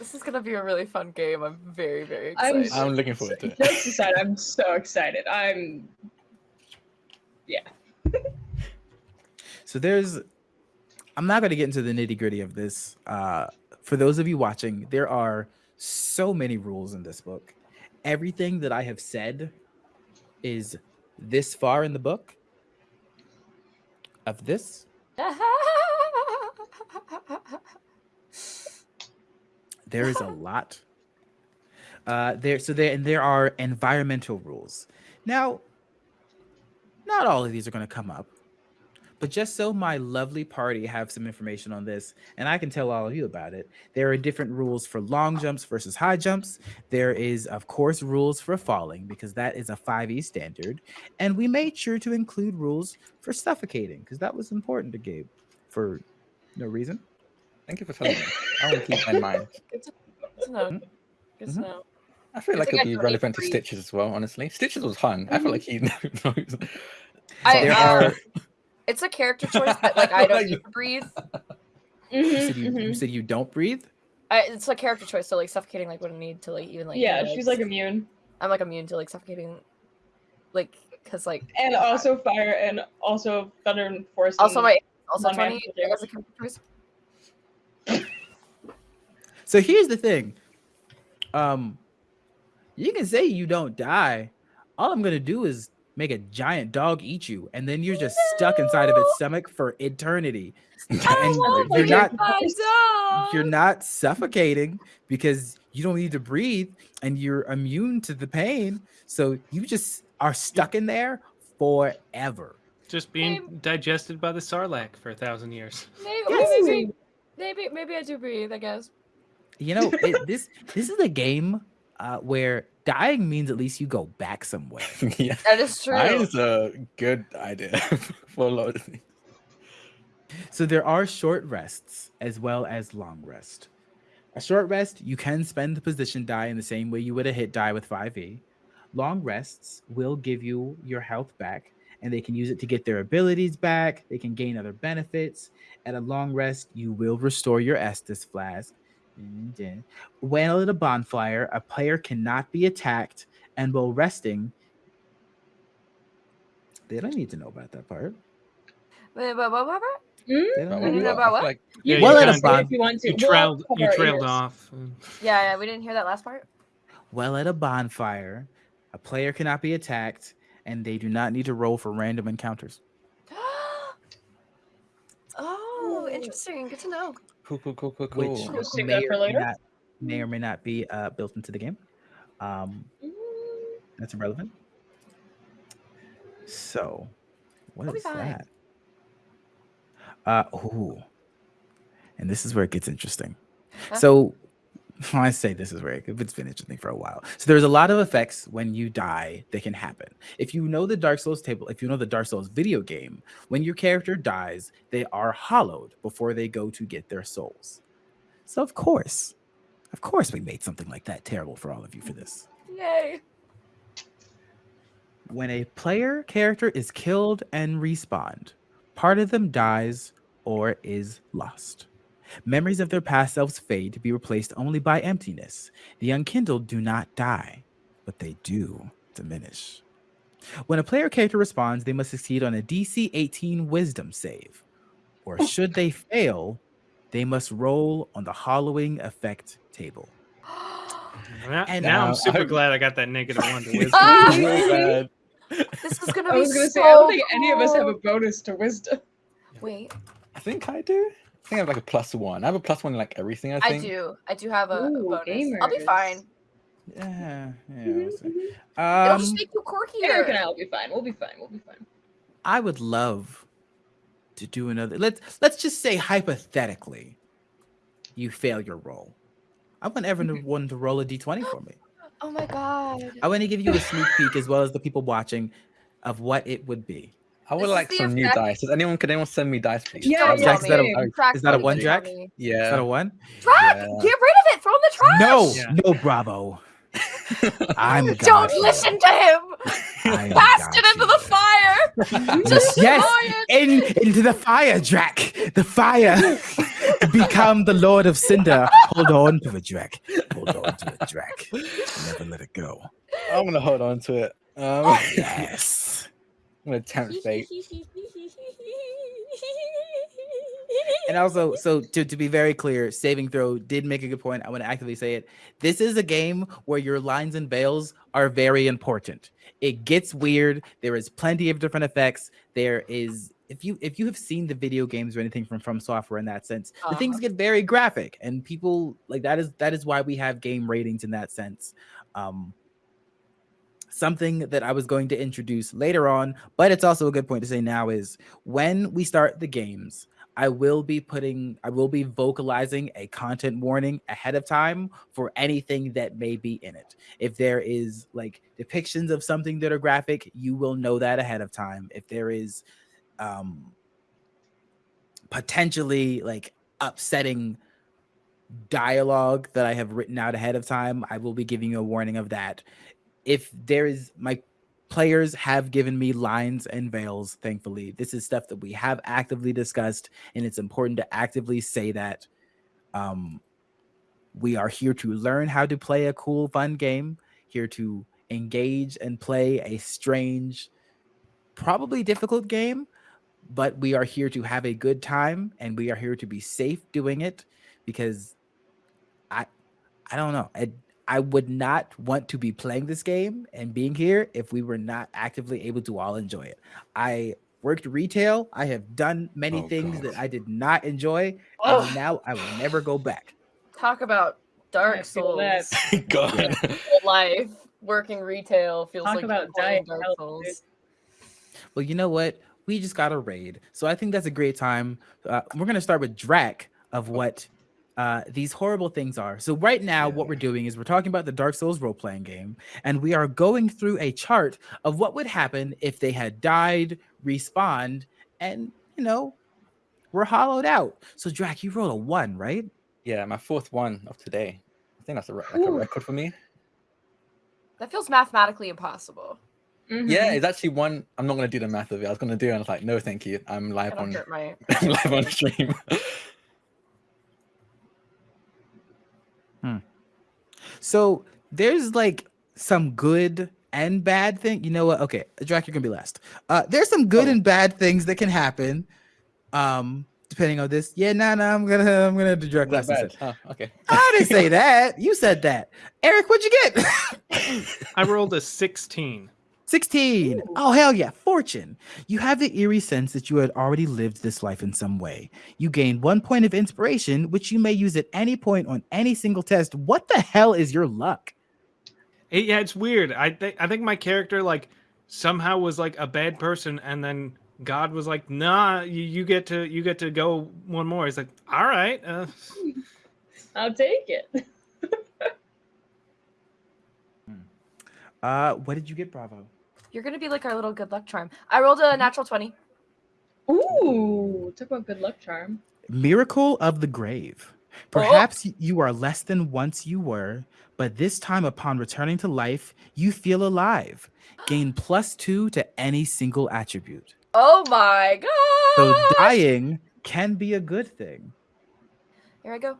This is gonna be a really fun game. I'm very, very I'm excited. s- I'm looking forward to it. Jokes aside, I'm so excited. I'm. Yeah. so there's, I'm not going to get into the nitty gritty of this. Uh, for those of you watching, there are so many rules in this book. Everything that I have said is this far in the book of this. There is a *laughs* lot. Uh, there, so there, and there are environmental rules. Now, not all of these are going to come up, but just so my lovely party have some information on this, and I can tell all of you about it. There are different rules for long jumps versus high jumps. There is, of course, rules for falling because that is a 5e standard, and we made sure to include rules for suffocating because that was important to Gabe for no reason. Thank you for telling me. I will keep that in mind. *laughs* Good to, good to know. Good to Mhm. know. I feel I like it'd I be relevant to. Stitches as well, honestly. Stitches was fun. I feel like he *laughs* knows. I, There uh, are. It's a character *laughs* choice that like I don't need to breathe. You Mhm, said you, you mhm. said you don't breathe. I, it's a character choice, so like suffocating like wouldn't need to like even like. yeah, you know, she's like immune, I'm like immune to like suffocating, like because like and also fire, and also thunder and force. also my also twenty as a character choice. So here's the thing. Um, you can say you don't die. All I'm gonna do is make a giant dog eat you, and then you're just stuck inside of its stomach for eternity. I and want you're to not get my dog. you're not suffocating because you don't need to breathe and you're immune to the pain. So you just are stuck in there forever. Just being digested by the sarlacc for a thousand years. Maybe, Yes. maybe, maybe maybe I do breathe. I guess. You know, it, this this is a game uh, where dying means at least you go back somewhere. *laughs* yeah. That is true. That is a good idea *laughs* for a lot of things. So there are short rests as well as long rest. A short rest, you can spend the position die in the same way you would a hit die with 5e. Long rests will give you your health back, and they can use it to get their abilities back. They can gain other benefits. At a long rest, you will restore your Estus flask. And then, While at a bonfire, a player cannot be attacked, and while resting, they don't need to know about that part. Wait, what, what, what, hmm? about what? feel like You Yeah, can you say kinda- if you want to. You trailed you trailed off. Yeah, yeah, we didn't hear that last part. Well, at a bonfire, a player cannot be attacked, and they do not need to roll for random encounters. *gasps* oh, interesting. Good to know. Cool, cool, cool, cool, cool. which We'll may that or, may later. not, may or may not be uh, built into the game. Um, Mm. that's irrelevant. So, what We'll is that? Uh, ooh, and this is where it gets interesting. Huh? So, when *laughs* I say this is where it, it's been interesting for a while. So there's a lot of effects when you die that can happen. If you know the Dark Souls table, if you know the Dark Souls video game, when your character dies, they are hollowed before they go to get their souls. So of course, of course, we made something like that terrible for all of you for this. Yay. When a player character is killed and respawned, part of them dies or is lost. Memories of their past selves fade to be replaced only by emptiness. The unkindled do not die, but they do diminish. When a player character responds, they must succeed on a DC 18 wisdom save. Or should they fail, they must roll on the hollowing effect table. *gasps* Now, And, now uh, I'm super I- glad I got that negative one to *laughs* wisdom. *laughs* This is *laughs* gonna be I was gonna so say, I don't think any of us have a bonus to wisdom. Wait, I think I do. I think I have like a plus one. I have a plus one in like everything. I think. I do. I do have a, a Ooh, bonus. I'll be fine. Yeah, yeah. Mhm, we'll see. mhm. It'll Um, just make you Eric and. I will be fine. We'll be fine. We'll be fine. I would love to do another. Let's let's just say hypothetically, you fail your roll. I want everyone to roll a d20 for me. *gasps* Oh my god. I want to give you a sneak peek as well as the people watching of what it would be. I would This like the some new dice. Does anyone? Can anyone send me dice, please? Yeah, Don't yeah, Jack, is that a- same. Track is that a one, Jack? Yeah. me. Is that a one? Track, Yeah. get rid of it. Throw in the trash. No, Yeah. no, bravo. *laughs* I'm Don't got you. listen to him. I Cast it into the fire. *laughs* Yes, yes, in into the fire, Drac. The fire. *laughs* Become the Lord of Cinder. Hold on to it, Drac. Hold on to it, Drac. Never let it go. I'm gonna hold on to it. Um, Oh, yes. Gonna tempt *laughs* fate. And also, so to, to be very clear, Saving Throw did make a good point. I want to actively say it. This is a game where your lines and veils are very important. It gets weird. There is plenty of different effects. There is if you if you have seen the video games or anything from FromSoftware in that sense, the things Uh-huh. get very graphic and people like that is that is why we have game ratings in that sense. Um something that I was going to introduce later on, but it's also a good point to say now is when we start the games, I will be putting, I will be vocalizing a content warning ahead of time for anything that may be in it. If there is like depictions of something that are graphic, you will know that ahead of time. If there is um potentially like upsetting dialogue that I have written out ahead of time, I will be giving you a warning of that. If there is my players have given me lines and veils, thankfully. This is stuff that we have actively discussed, and it's important to actively say that um we are here to learn how to play a cool, fun game, here to engage and play a strange, probably difficult game, but we are here to have a good time and we are here to be safe doing it because I I don't know. I I would not want to be playing this game and being here if we were not actively able to all enjoy it. I worked retail. I have done many Oh, things God. that I did not enjoy, Ugh. and now I will never go back. Talk about Dark Souls. *laughs* that. God. Life working retail feels Talk like about you're playing Diet Dark Coke. Souls. Well, you know what? We just got a raid, so I think that's a great time. Uh, we're gonna start with Drac of what uh, these horrible things are. So right now, what we're doing is we're talking about the Dark Souls role playing game, and we are going through a chart of what would happen if they had died, respawned, and you know, were hollowed out. So Drac, you rolled a one, right? Yeah, my fourth one of today. I think that's a, re- like a record for me. That feels mathematically impossible. Yeah, Mhm. it's actually one. I'm not gonna do the math of it. I was gonna do it. And I was like, no, thank you. I'm live on hurt *laughs* my. Live on stream. So there's like some good and bad thing. You know what? Okay, Drac, you're gonna be last. Uh, there's some good Oh. and bad things that can happen. Um, depending on this. Yeah, nah, nah. I'm gonna, I'm gonna do Drac last. bad. Huh, okay. I didn't say *laughs* that. You said that. Eric, what'd you get? I rolled a 16. 16. Ooh. Oh, hell yeah. Fortune. You have the eerie sense that you had already lived this life in some way. You gain one point of inspiration, which you may use at any point on any single test. What the hell is your luck? It- yeah, it's weird. I think I think my character like somehow was like a bad person, and then God was like, "Nah, you, you get to you get to go one more." He's like, "All right." Uh, *laughs* I'll take it. *laughs* Uh, what did you get, Bravo? You're gonna be like our little good luck charm. I rolled a mm-hmm. natural twenty. Ooh, talk about good luck charm. Miracle of the grave. Oh. Perhaps y- you are less than once you were, but this time upon returning to life, you feel alive. Gain *gasps* plus two to any single attribute. Oh my god! So dying can be a good thing. Here I go.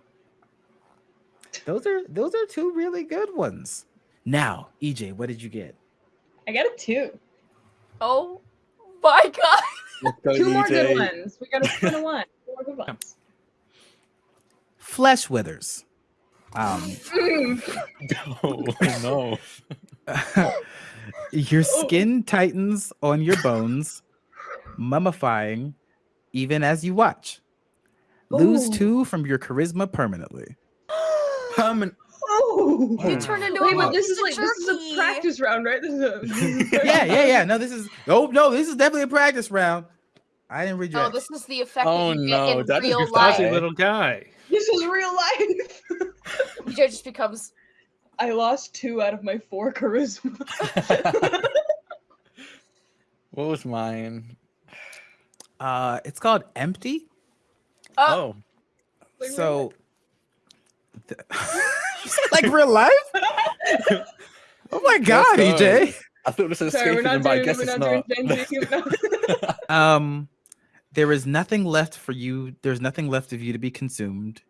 Those are those are two really good ones. Now, EJ, what did you get? I got a two. Oh my god! Go, Two more good ones. We got a two and a one. Two more good *laughs* ones. Flesh withers. Um, *laughs* no, no. *laughs* your skin tightens on your bones, mummifying even as you watch. Lose Ooh. two from your charisma permanently. Permanent. Oh. You turn into Wait, a but this is of like this is a practice round, right? This is a, this is *laughs* Yeah, yeah, yeah. No, this is oh no, this is definitely a practice round. I didn't read your Oh, this is the effect Oh, that you no, get in that is real just life. fuzzy Okay. little guy. This is real life. *laughs* EJ just becomes I lost two out of my four charisma. *laughs* what was mine? uh it's called empty. oh, Oh, Like So th- You said *laughs* like real life? *laughs* Oh my god, go. EJ. I thought this was Sorry, we're escapism, not but I guess it's not, not. doing Gen Z. *laughs* No. Um, there is nothing left for you. There's nothing left of you to be consumed.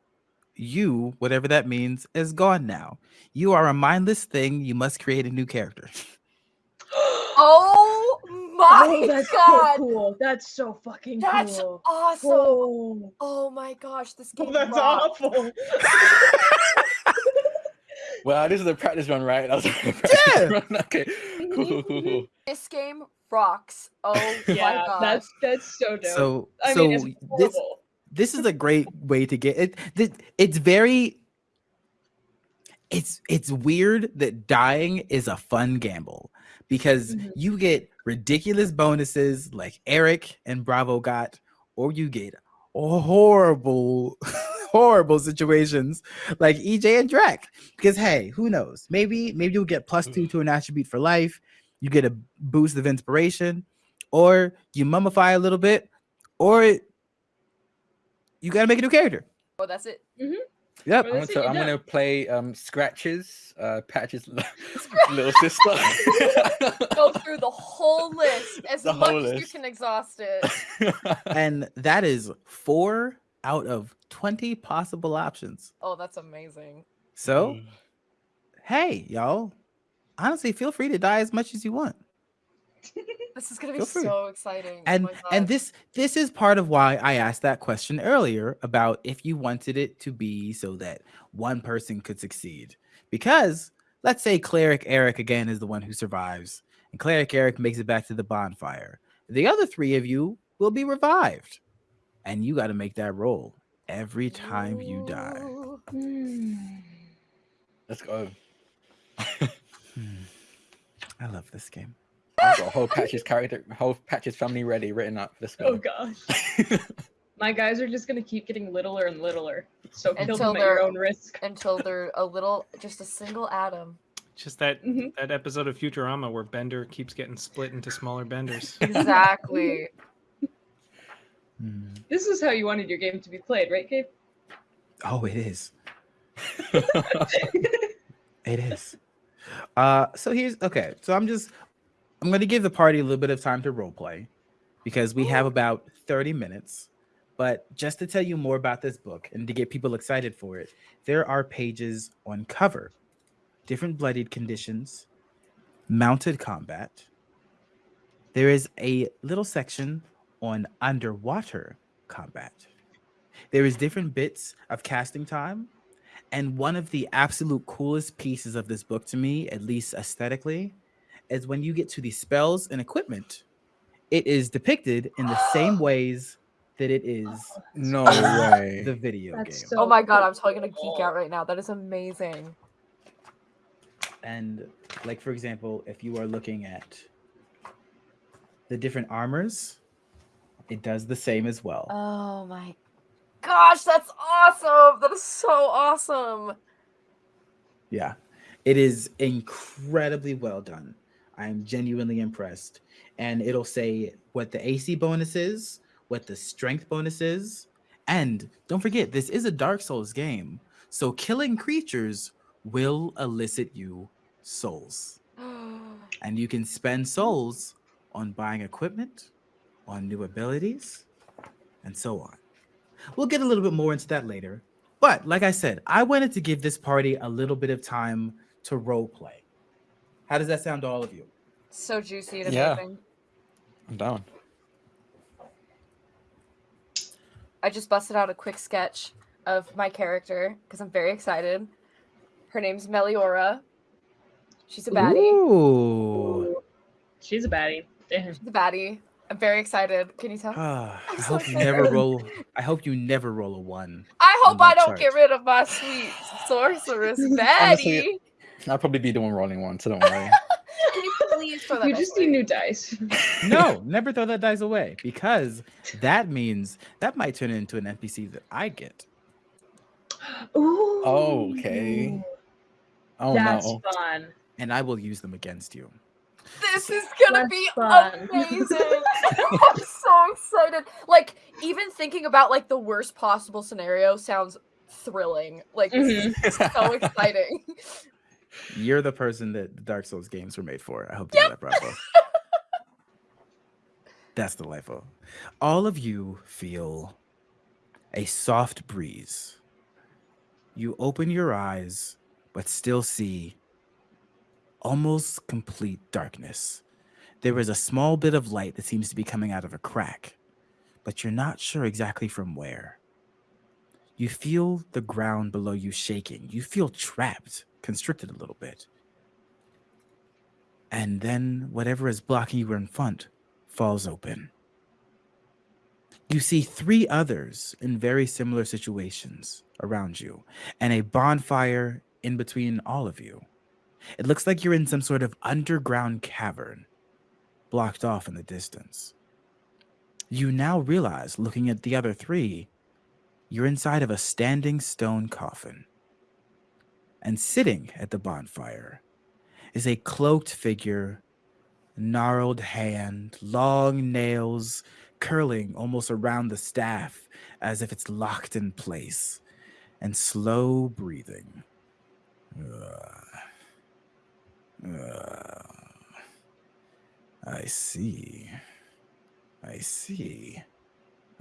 You, whatever that means, is gone now. You are a mindless thing. You must create a new character. Oh my oh, that's god. so cool. That's so fucking That's cool. awesome. Oh, Oh my gosh, this game that's rocks. awful. Well, this is a practice run, right? That was a *laughs* practice Yeah. run. *laughs* Okay. Cool, cool, cool, cool. This game rocks. Oh *laughs* my yeah, god. that's that's so dope. So, I so mean, it's this horrible. this is a great way to get it. th- It's very. It's it's weird that dying is a fun gamble because Mhm. you get ridiculous bonuses like Eric and Bravo got, or you get horrible, horrible situations like EJ and Drac. Because hey, who knows? Maybe maybe you'll get plus two to an attribute for life. You get a boost of inspiration, or you mummify a little bit, or you gotta make a new character. Oh, that's it. Yep. Well, I'm, gonna, I'm gonna play um scratches, uh Patches' little sister. *laughs* Go through the whole list as The much whole as you can exhaust it. *laughs* And that is four out of 20 possible options. Oh, that's amazing. So, mm. hey, y'all, honestly, feel free to die as much as you want. *laughs* This is gonna be so exciting. Oh And my and this this is part of why I asked that question earlier about if you wanted it to be so that one person could succeed. Because let's say cleric Eric again is the one who survives, and cleric Eric makes it back to the bonfire. The other three of you will be revived, and you got to make that roll every time you die. Ooh. Hmm. Let's go. Hmm. I love this game. I've got a whole patches character, whole patches family ready written up. Let's go. Oh gosh. *laughs* My guys are just gonna keep getting littler and littler. So kill Until them at your they're- own risk. Until they're a little, just a single atom. Just that Mhm. that episode of Futurama where Bender keeps getting split into smaller Benders. Exactly. *laughs* Hmm. This is how you wanted your game to be played, right, Gabe? Oh, it is. *laughs* It is. Uh, so here's okay. So I'm just I'm gonna give the party a little bit of time to role play because we have about 30 minutes. But just to tell you more about this book and to get people excited for it, there are pages on cover, different bloodied conditions, mounted combat. There is a little section on underwater combat. There is different bits of casting time and one of the absolute coolest pieces of this book to me, at least aesthetically, is when you get to the spells and equipment. It is depicted in the same *gasps* ways that it is no way. the video That's game. so oh my god, I'm totally gonna geek out right now. That is amazing. And like for example, if you are looking at the different armors, it does the same as well. Oh my gosh, that's awesome. That is so awesome. Yeah, it is incredibly well done. I'm genuinely impressed. And it'll say what the AC bonus is, what the strength bonus is. And don't forget, this is a Dark Souls game. So killing creatures will elicit you souls. *gasps* And you can spend souls on buying equipment, on new abilities, and so on. We'll get a little bit more into that later. But like I said, I wanted to give this party a little bit of time to role play. How does that sound to all of you? so juicy and Yeah. amazing. I'm down. I just busted out a quick sketch of my character because I'm very excited. Her name's Meliora. She's a baddie. Ooh. She's a baddie. Damn. She's a baddie. I'm very excited. Can you tell? Ah, *sighs* I I'm so hope you never roll. *laughs* I hope you never roll a one. I hope on I don't get rid of my sweet sorceress *laughs* Honestly, baddie. I'll probably be the one rolling one, so don't worry. *laughs* You please throw that You dice just need new dice. No, never throw that dice away because that means that might turn into an NPC that I get. Ooh. Oh, okay. Oh That's no. fun. and I will use them against you. This is gonna That's be fun. *laughs* amazing. I'm so excited. Like even thinking about like the worst possible scenario sounds thrilling. Like Mhm. so exciting. *laughs* You're the person that the Dark Souls games were made for. I hope you know that, Bravo. That's delightful. All of you feel a soft breeze. You open your eyes, but still see almost complete darkness. There is a small bit of light that seems to be coming out of a crack, but you're not sure exactly from where. You feel the ground below you shaking. You feel trapped, constricted a little bit. And then whatever is blocking you in front falls open. You see three others in very similar situations around you, and a bonfire in between all of you. It looks like you're in some sort of underground cavern, blocked off in the distance. You now realize, looking at the other three, you're inside of a standing stone coffin. And sitting at the bonfire is a cloaked figure, gnarled hand, long nails curling almost around the staff as if it's locked in place, and slow breathing. Ugh. Ugh. I see. I see.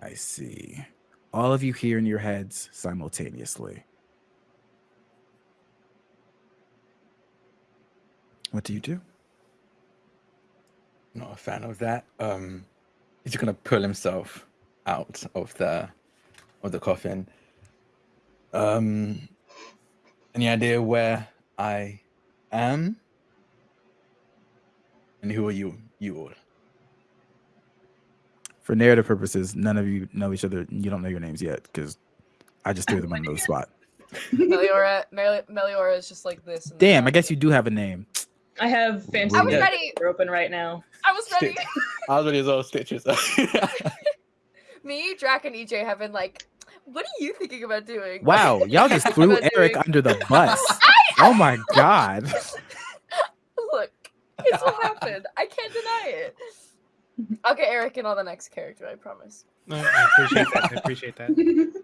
I see. All of you hear in your heads simultaneously. What do you do? Not a fan of that. Um, he's gonna pull himself out of the of the coffin. Um, any idea where I am? And who are you? You all. For narrative purposes, none of you know each other. You don't know your names yet because I just threw them on the *laughs* spot. Meliora, Meli- Meliora is just like this. Damn, I back. guess you do have a name. I have fancy I was ready. We're open right now. I was ready. I was ready as well. Stitches. *laughs* Me, Drac, and EJ have been like, "What are you thinking about doing?" Wow, y'all just threw Eric doing- under the bus. *laughs* Oh my god. *laughs* Look, it's what happened. I can't deny it. I'll get Eric in on the next character. I promise. No, I appreciate that. I appreciate that. *laughs*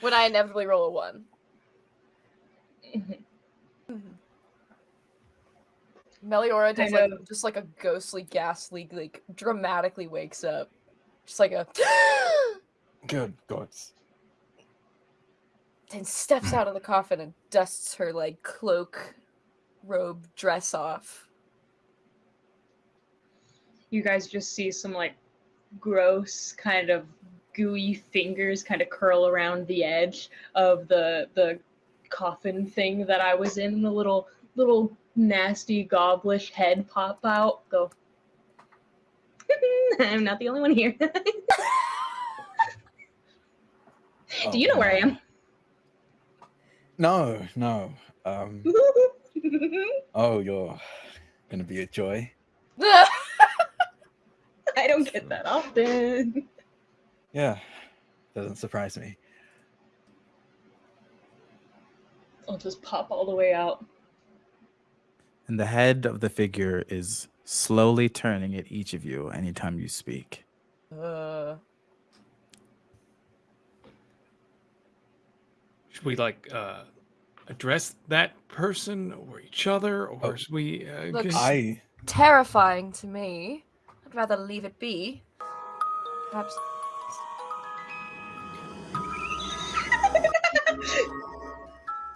When I inevitably roll a one. *laughs* Meliora does like just like a ghostly, ghastly, like dramatically wakes up, just like a, *gasps* Good gods. then steps hmm. out of the coffin and dusts her like cloak, robe, dress off. You guys just see some like gross kind of gooey fingers kind of curl around the edge of the the coffin thing that I was in. The little little nasty gobblish head pop out. Go. *laughs* I'm not the only one here. Oh, *laughs* Do you know where I am? No, no. Um. *laughs* Oh, you're gonna be a joy. *laughs* I don't get that often. Yeah, doesn't surprise me. I'll just pop all the way out. And the head of the figure is slowly turning at each of you anytime you speak. uh, Should we like uh address that person or each other, or Oh. should we? Uh, Look, just- I terrifying to me. I'd rather leave it be. Perhaps.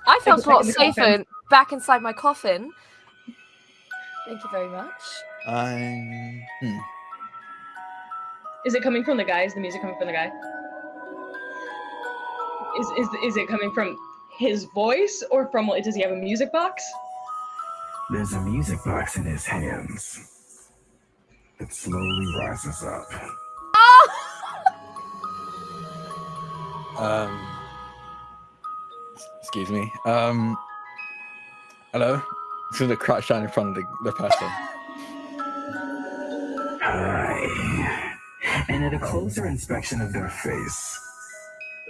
I felt a lot safer coffin. back inside my coffin. Thank you very much. I hmm. Is it coming from the guy? Is the music coming from the guy? Is is is it coming from his voice or from what? does he have a music box? There's a music box in his hands. It slowly rises up. *laughs* um. Excuse me. Um. Hello. It's gonna crouch down in front of the, the person. Hi. And at a closer inspection of their face,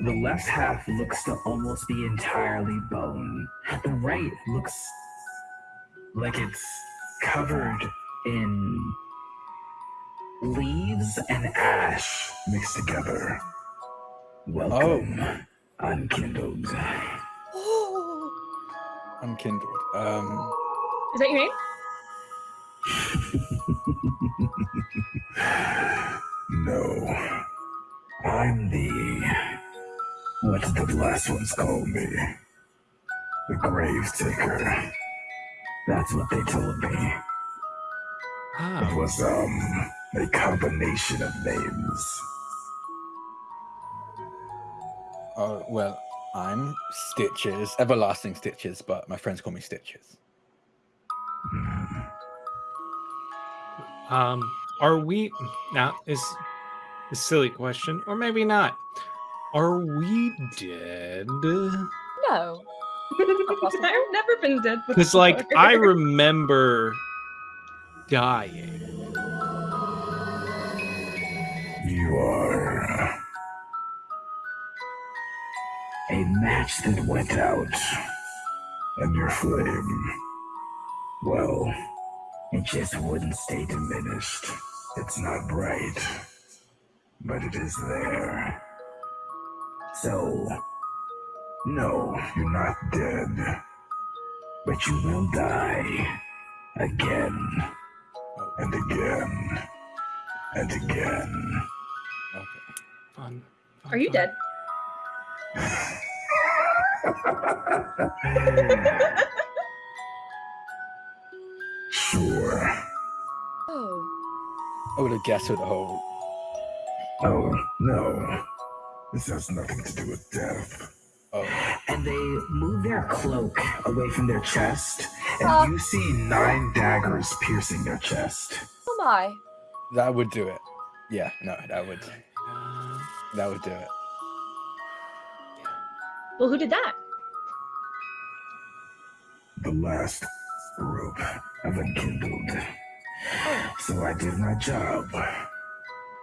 the left half looks to almost be entirely bone. The right looks like it's covered in leaves and ash mixed together. Welcome, unkindled. Oh, *gasps* Unkindled. Um, Is that your name? *laughs* no. I'm the. What did the last ones call me? The Grave Taker. That's what they told me. It Ah, was, um, a combination of names. oh, well, I'm Stitches, everlasting Stitches, but my friends call me Stitches. Hmm. um, are we now? Is a silly question, or maybe not? Are we dead? No. *laughs* I've never been dead before. Because like I remember dying. A match that went out. And your flame. Well, it just wouldn't stay diminished. It's not bright. But it is there. So. No, you're not dead. But you will die. Again. And again. And again. Okay. Fun. fun, Are you fun. dead? Sure. Oh. I would have guessed with the whole. Oh, no. This has nothing to do with death. Oh, And they move their cloak away from their chest, and Uh. you see nine daggers piercing their chest. Oh my. that would do it. Yeah, no, that would that would do it. Well, who did that? The last group of Unkindled. So I did my job,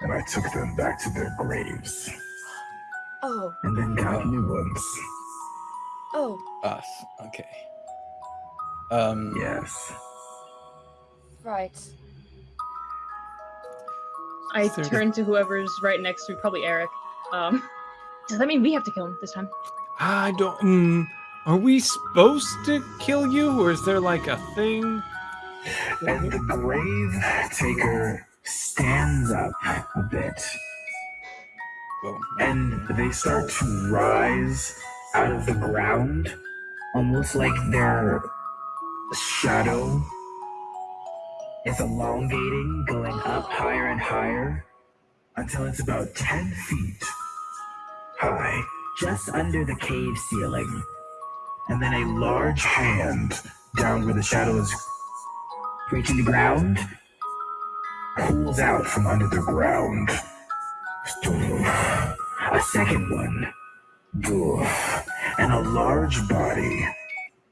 and I took them back to their graves, Oh. and then got new ones. Oh. Us. Okay. Um. Yes. Right. I turn to whoever's right next to me, probably Eric. Um, does that mean we have to kill him this time? I don't. Mm, are we supposed to kill you, or is there like a thing? And the grave taker stands up a bit, and they start to rise out of the ground, almost like their shadow is elongating, going up higher and higher until it's about 10 feet high, just under the cave ceiling. And then a large hand down where the shadow is reaching the ground pulls out from under the ground. A second one. And a large body.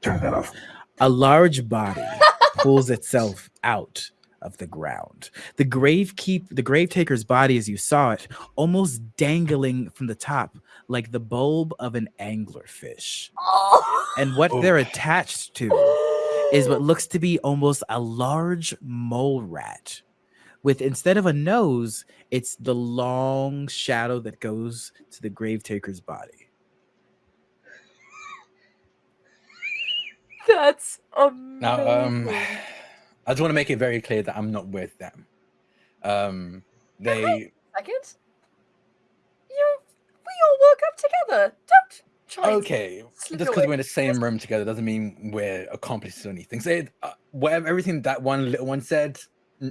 Turn that off. A large body *laughs* pulls itself out of the ground. The grave keep the grave taker's body, as you saw it, almost dangling from the top like the bulb of an anglerfish. Oh. And what Oh. they're attached to is what looks to be almost a large mole rat. With instead of a nose, it's the long shadow that goes to the grave taker's body. That's amazing. Now, um, I just want to make it very clear that I'm not with them. Um, they Second. You. We all woke up together. Don't try. okay. slip Just because we're in the same room together doesn't mean we're accomplices or anything. So, it- uh, whatever everything that one little one said,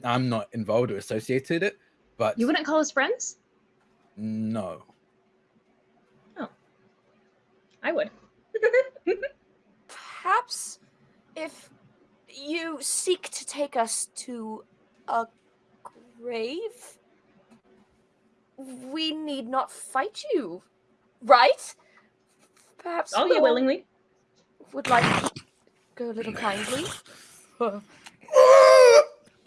I'm not involved or associated it. But You wouldn't call us friends? no, I would. *laughs* Perhaps if you seek to take us to a grave, we need not fight you, right? Perhaps I'll we go all willingly. would like to go a little kindly. *laughs*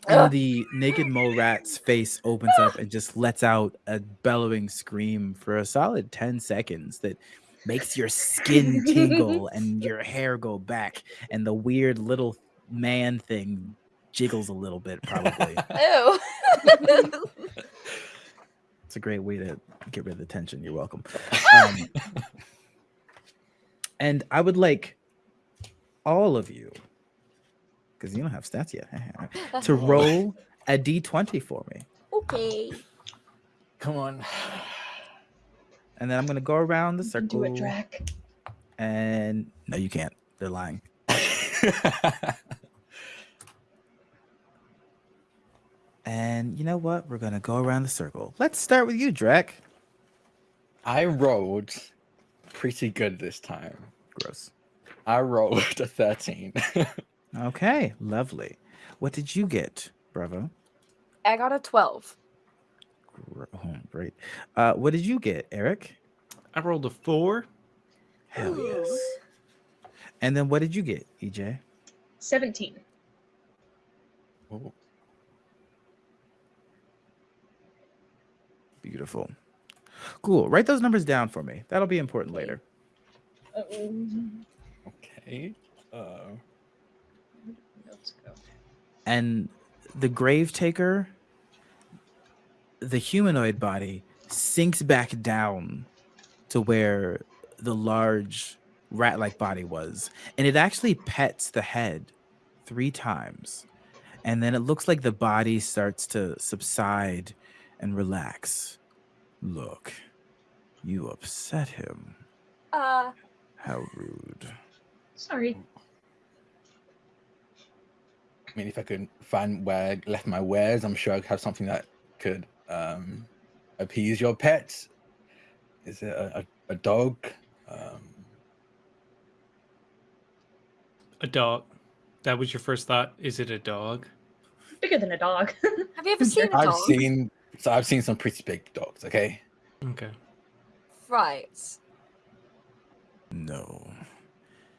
And the naked mole rat's face opens up and just lets out a bellowing scream for a solid 10 seconds that makes your skin *laughs* tingle and your hair go back and the weird little man thing jiggles a little bit probably *laughs* Ew. *laughs* it's a great way to get rid of the tension you're welcome *laughs* um, and i would like all of you, because you don't have stats yet, to roll a d20 for me. okay. Come on. And then I'm going to go around the You can do circle. it, Drac. And no, you can't. They're lying. And you know what? We're going to go around the circle. Let's start with you, Drac. I rolled pretty good this time. Gross. I rolled a 13. *laughs* Okay, lovely. What did you get, Bravo? I got a 12. Oh, great. Uh, what did you get, Eric? I rolled a four. Hell yes. And then what did you get, EJ? 17. Ooh. Beautiful. Cool. Write those numbers down for me. That'll be important later. Um, okay. Uh, let's go. And the grave taker, the humanoid body sinks back down to where the large rat like body was. And it actually pets the head three times. And then it looks like the body starts to subside and relax. Look, you upset him. Uh, How rude. Sorry. I mean, if I could find where I left my wares, I'm sure I'd have something that could um, appease your pet. Is it a, a, a dog? Um, A dog. That was your first thought. Is it a dog? Bigger than a dog. have you ever seen a I've dog? seen so I've seen some pretty big dogs. Okay. Okay. Right. No,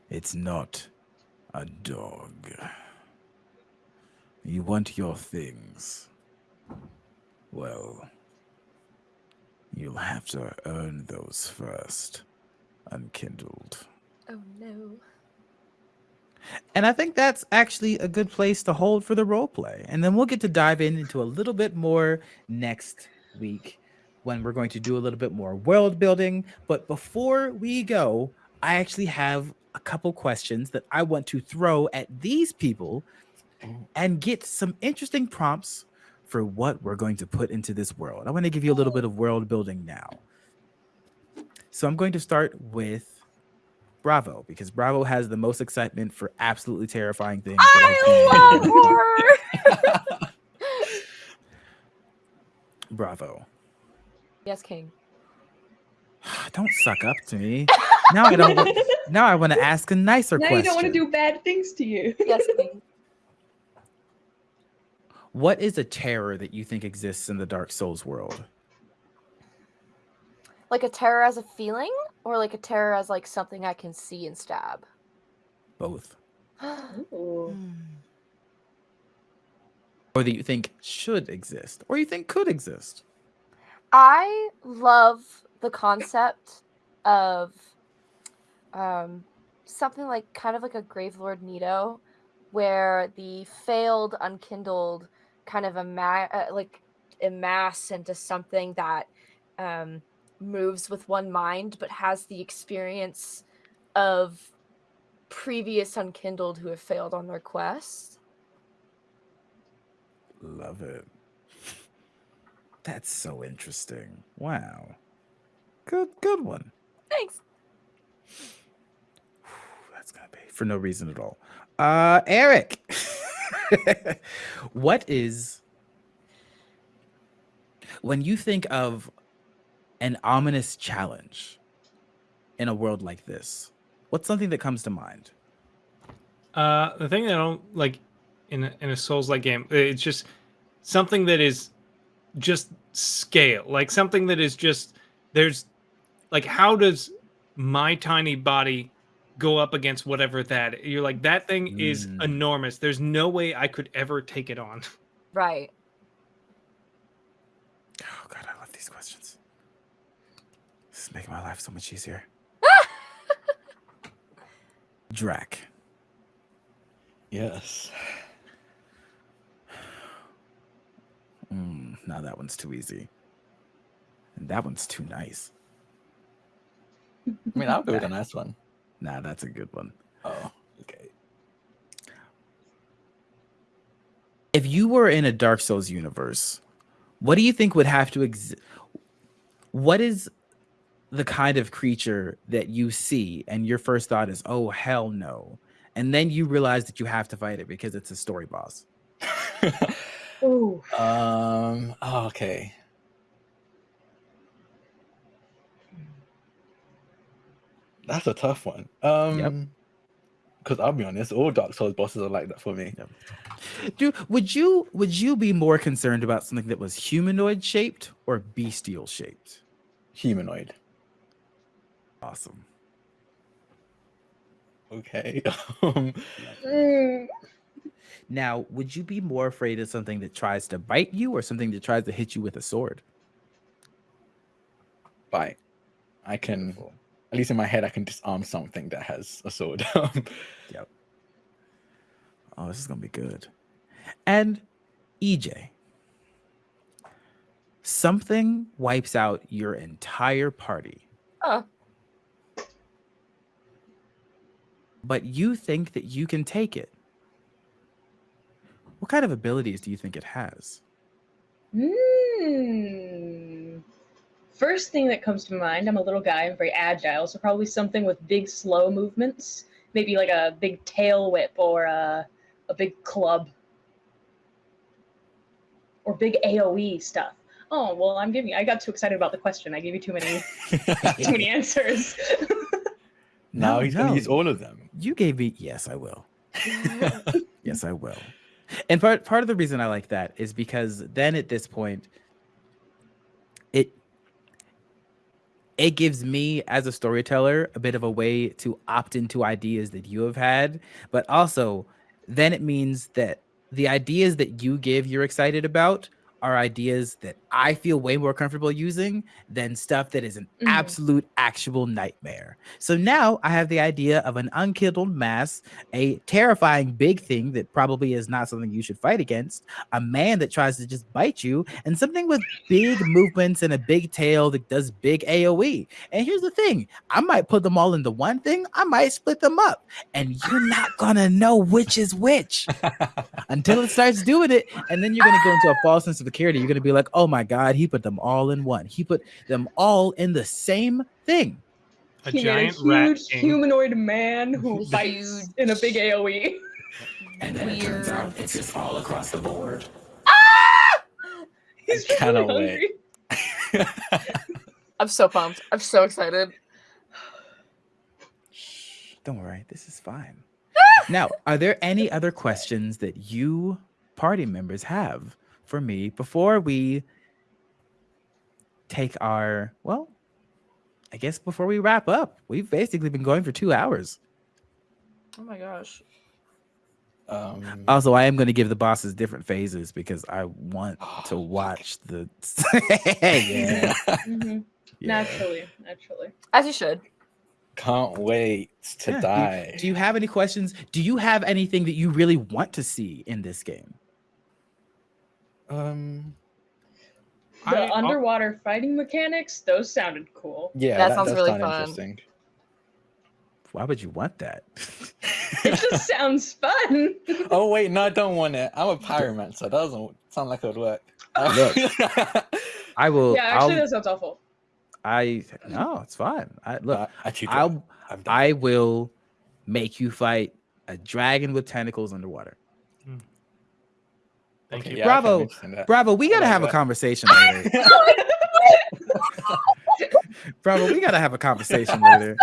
it's not a dog. You want your things. Well, you'll have to earn those first, unkindled. Oh no. And I think that's actually a good place to hold for the role play. And then we'll get to dive in into a little bit more next week when we're going to do a little bit more world building. But before we go, I actually have a couple questions that I want to throw at these people and get some interesting prompts for what we're going to put into this world. I want to give you a little bit of world building now. So I'm going to start with Bravo because Bravo has the most excitement for absolutely terrifying things. I've I love horror. *laughs* Bravo. yes, King. *sighs* Don't suck up to me. Now I don't. wa- *laughs* now I want to ask a nicer now question. you don't want to do bad things to you. Yes, *laughs* King. What is a terror that you think exists in the Dark Souls world? Like a terror as a feeling, or like a terror as like something I can see and stab. Both. Ooh. Or that you think should exist, or you think could exist. I love the concept of um, something like kind of like a Gravelord Nito, where the failed unkindled kind of ama- uh, like amass into something that um, moves with one mind, but has the experience of previous unkindled who have failed on their quest. Love it. *laughs* That's so interesting. Wow. Good, good one. Thanks. That's gonna be for no reason at all. Uh, Eric, *laughs* what is when you think of an ominous challenge in a world like this? What's something that comes to mind? Uh, the thing that I don't like in a, in a Souls like game, it's just something that is just scale, like something that is just there's like how does my tiny body go up against whatever that you're like that thing is Mm. enormous. There's no way I could ever take it on. Right. Oh God, I love these questions. Making my life so much easier. *laughs* Drac. Yes. Mm, now that one's too easy. And that one's too nice. I mean, I'll go with a nice one. Nah, that's a good one. Oh, okay. If you were in a Dark Souls universe, what do you think would have to exist? What is the kind of creature that you see and your first thought is, "Oh hell no," and then you realize that you have to fight it because it's a story boss? Ooh. um. oh, okay. That's a tough one. Um. Because I'll be honest, all Dark Souls bosses are like that for me. Do would you would you be more concerned about something that was humanoid shaped or bestial shaped? Humanoid. Awesome. Okay. *laughs* um, Mm, *laughs* Now, would you be more afraid of something that tries to bite you or something that tries to hit you with a sword? bite. I can, Cool. at least in my head, I can disarm something that has a sword. *laughs* Um, Oh, this is gonna be good. And EJ, something wipes out your entire party, Oh, but you think that you can take it. What kind of abilities do you think it has? Hmm. First thing that comes to mind, I'm a little guy, I'm very agile, so probably something with big slow movements. Maybe like a big tail whip or a, a big club. Or big AoE stuff. Oh, well, I'm giving I got too excited about the question. I gave you too many *laughs* too many answers. *laughs* now No, he's going to use all of them. You gave me yes, I will. *laughs* Yes, I will. And part part of the reason I like that is because then at this point, it it gives me as a storyteller a bit of a way to opt into ideas that you have had, but also then it means that the ideas that you give you're excited about are ideas that I feel way more comfortable using than stuff that is an Mhm. absolute actual nightmare. So now I have the idea of an unkindled mass, a terrifying big thing that probably is not something you should fight against, a man that tries to just bite you, and something with big movements and a big tail that does big AoE. And here's the thing I might put them all into one thing, I might split them up, and you're not gonna know which is which *laughs* until it starts doing it. And then you're gonna go into a false sense of security. You're gonna be like, oh my god, he put them all in one. He put them all in the same thing. A He made giant a rat huge king. humanoid man who fights in a big. AoE. And then it turns out it's just all across the board. Ah! He's I cannot really wait. *laughs* I'm so pumped. I'm so excited. Don't worry, this is fine. now, are there any other questions that you party members have for me before we take our, well, I guess before we wrap up? We've basically been going for two hours. Oh my gosh. um, Also, I am going to give the bosses different phases because I want *gasps* to watch the. *laughs* yeah, Mhm. yeah. *laughs* Naturally, naturally. As you should. Can't wait to Yeah, do- die. Do you have any questions? Do you have anything that you really want to see in this game? Um, The I- I'll- underwater fighting mechanics, those sounded cool. yeah, That that, sounds does really sound fun. interesting. Why would you want that? *laughs* It just sounds fun. *laughs* Oh wait, no, I don't want it. I'm a pyromancer. So that doesn't sound like it would work. Look. *laughs* I will. yeah, actually, I'll, that sounds awful. I no, it's fine. I look. Actually. I'll. I will make you fight a dragon with tentacles underwater. Thank Okay, you. yeah, Bravo. mention. Bravo, we gotta like have a conversation later. *laughs* Oh *laughs* bravo, we gotta have a conversation *laughs* later.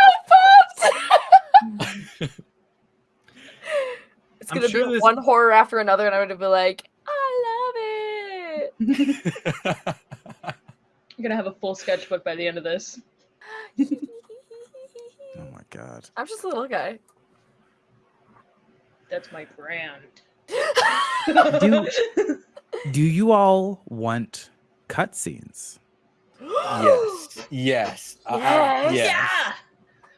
It's gonna sure be this- one horror after another, and I'm gonna be like, I love it. I'm gonna have a full sketchbook by the end of this. Oh my god. I'm just a little guy. That's my brand. Do- *laughs* Do you all want cutscenes? yes, yes, I- I- Yes. yes. Yeah.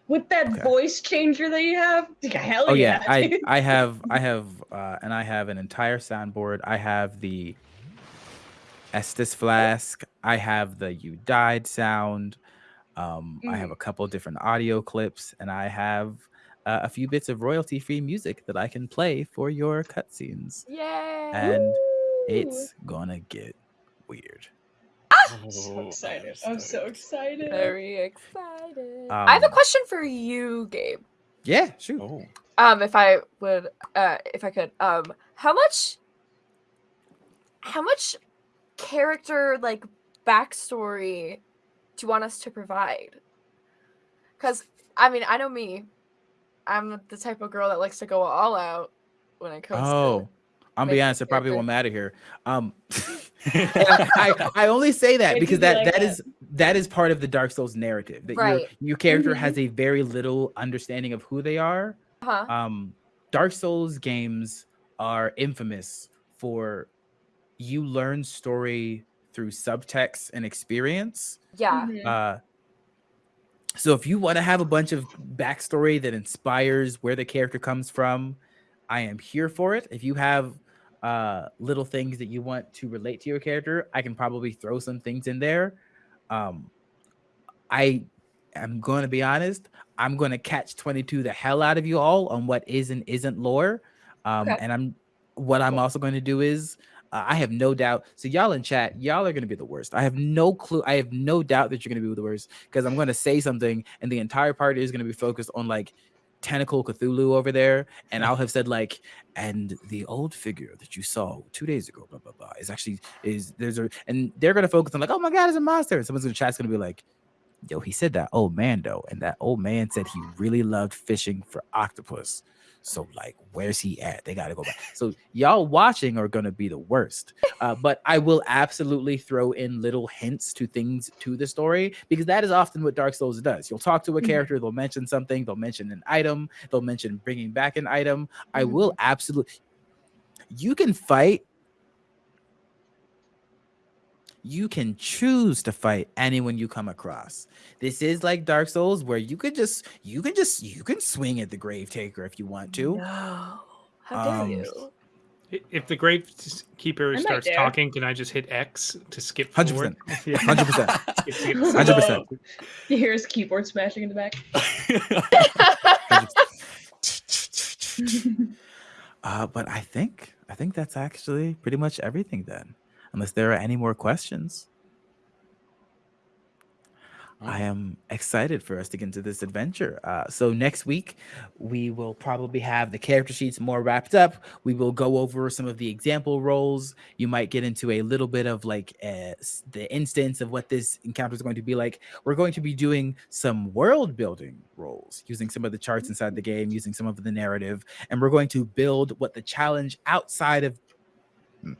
With that Okay. voice changer that you have, hell Oh yeah, I. I *laughs* have I have uh, and I have an entire soundboard. I have the Estus flask. I have the you died sound. Um, I have Mm. a couple different audio clips, and I have uh, a few bits of royalty-free music that I can play for your cutscenes, Yay! and Woo! it's gonna get weird. so Oh, I am so excited. I'm so excited. Very excited. I have a Um, question for you, Gabe. Yeah, shoot. Oh. Um, if I would, uh, if I could, um, how much, how much character like backstory do you want us to provide? Because I mean, I know me, I'm the type of girl that likes to go all out when it comes Oh, I'm be honest. It probably won't matter here. Um, *laughs* *laughs* I, I, I only say that Why'd you because be that like that that? is that is part of the Dark Souls narrative. That your Right. your character Mhm. has a very little understanding of who they are. to, huh? Um, Dark Souls games are infamous for you learn story through subtext and experience. Yeah. Mhm. Uh, so if you want to have a bunch of backstory that inspires where the character comes from, I am here for it. If you have uh, little things that you want to relate to your character, I can probably throw some things in there. Um, I am going to be honest. I'm going to catch 22 the hell out of you all on what is and isn't lore. Um, Okay. And I'm what I'm also going to do is uh, I have no doubt. So y'all in chat, y'all are going to be the worst. I have no clue. I have no doubt that you're going to be the worst because I'm going to say something and the entire party is going to be focused on like tentacle Cthulhu over there, and I'll have said like, and the old figure that you saw two days ago, blah blah blah, is actually is there's a and they're going to focus on like, oh my god, it's a monster. And someone's in the chat's going to be like. Yo, he said that old man though, and that old man said he really loved fishing for octopus. So like, where's he at? They gotta go back. So y'all watching are gonna be the worst. Uh, but I will absolutely throw in little hints to things to the story because that is often what Dark Souls does. You'll talk to a Mhm. character, they'll mention something, they'll mention an item, they'll mention bringing back an item. I Mhm. will absolutely. You can fight. You can choose to fight anyone you come across. This is like Dark Souls, where you could just, you can just, you can swing at the Grave Taker if you want to. No. How dare Um, you? If the gravekeeper might starts dare. talking, can I just hit X to skip 100%. forward? *laughs* Yeah. Hundred percent. *laughs* Skip, skip, Oh, Hundred percent. *laughs* You hear his keyboard smashing in the back. Uh, but I think I think that's actually pretty much everything then. Unless there are any more questions. I am excited for us to get into this adventure. Uh, so next week we will probably have the character sheets more wrapped up. We will go over some of the example roles. You might get into a little bit of like uh, the instance of what this encounter is going to be like. We're going to be doing some world building roles, using some of the charts inside the game, using some of the narrative, and we're going to build what the challenge outside of. Hmm.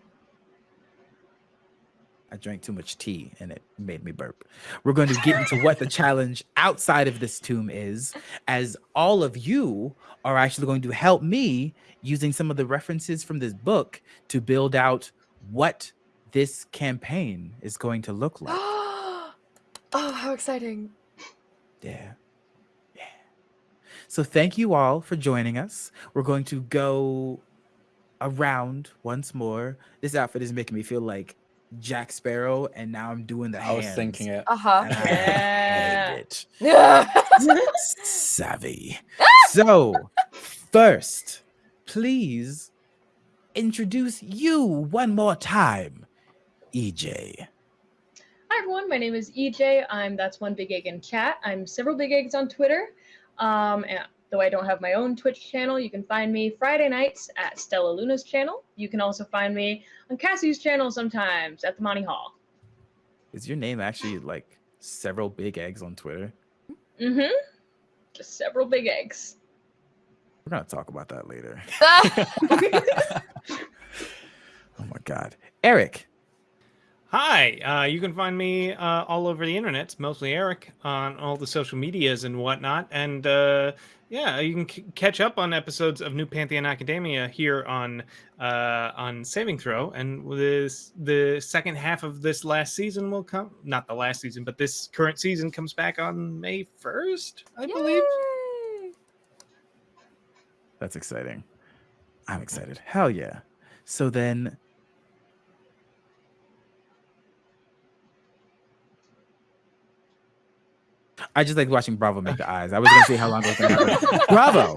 I drank too much tea and it made me burp. We're going to get into what the challenge outside of this tomb is, as all of you are actually going to help me using some of the references from this book to build out what this campaign is going to look like. *gasps* oh, how exciting. Yeah. Yeah. So thank you all for joining us. We're going to go around once more. This outfit is making me feel like Jack Sparrow, and now I'm doing the I was thinking it. Uh huh. I Yeah. hate it. *laughs* Savvy. *laughs* So, first, please introduce you one more time, E EJ. Hi everyone, my name is EJ. I'm that's one big egg in chat. I'm several big eggs on Twitter. Um, and though I don't have my own Twitch channel, you can find me Friday nights at Stella Luna's channel. You can also find me on Cassie's channel sometimes at the Monty Hall. Is your name actually like several big eggs on Twitter? Mm-hmm. Just several big eggs. We're gonna talk about that later. *laughs* *laughs* Oh my god, Eric. Hi, uh, you can find me uh, all over the internet, mostly Eric, on all the social medias and whatnot. And uh, yeah, you can catch up on episodes of New Pantheon Academia here on uh, on Saving Throw. And this the second half of this last season will come. Not the last season, but this current season comes back on May first, I believe. That's exciting. I'm excited. Hell yeah. So then I just like watching Bravo make the eyes. I was gonna see how long it was gonna happen. Bravo.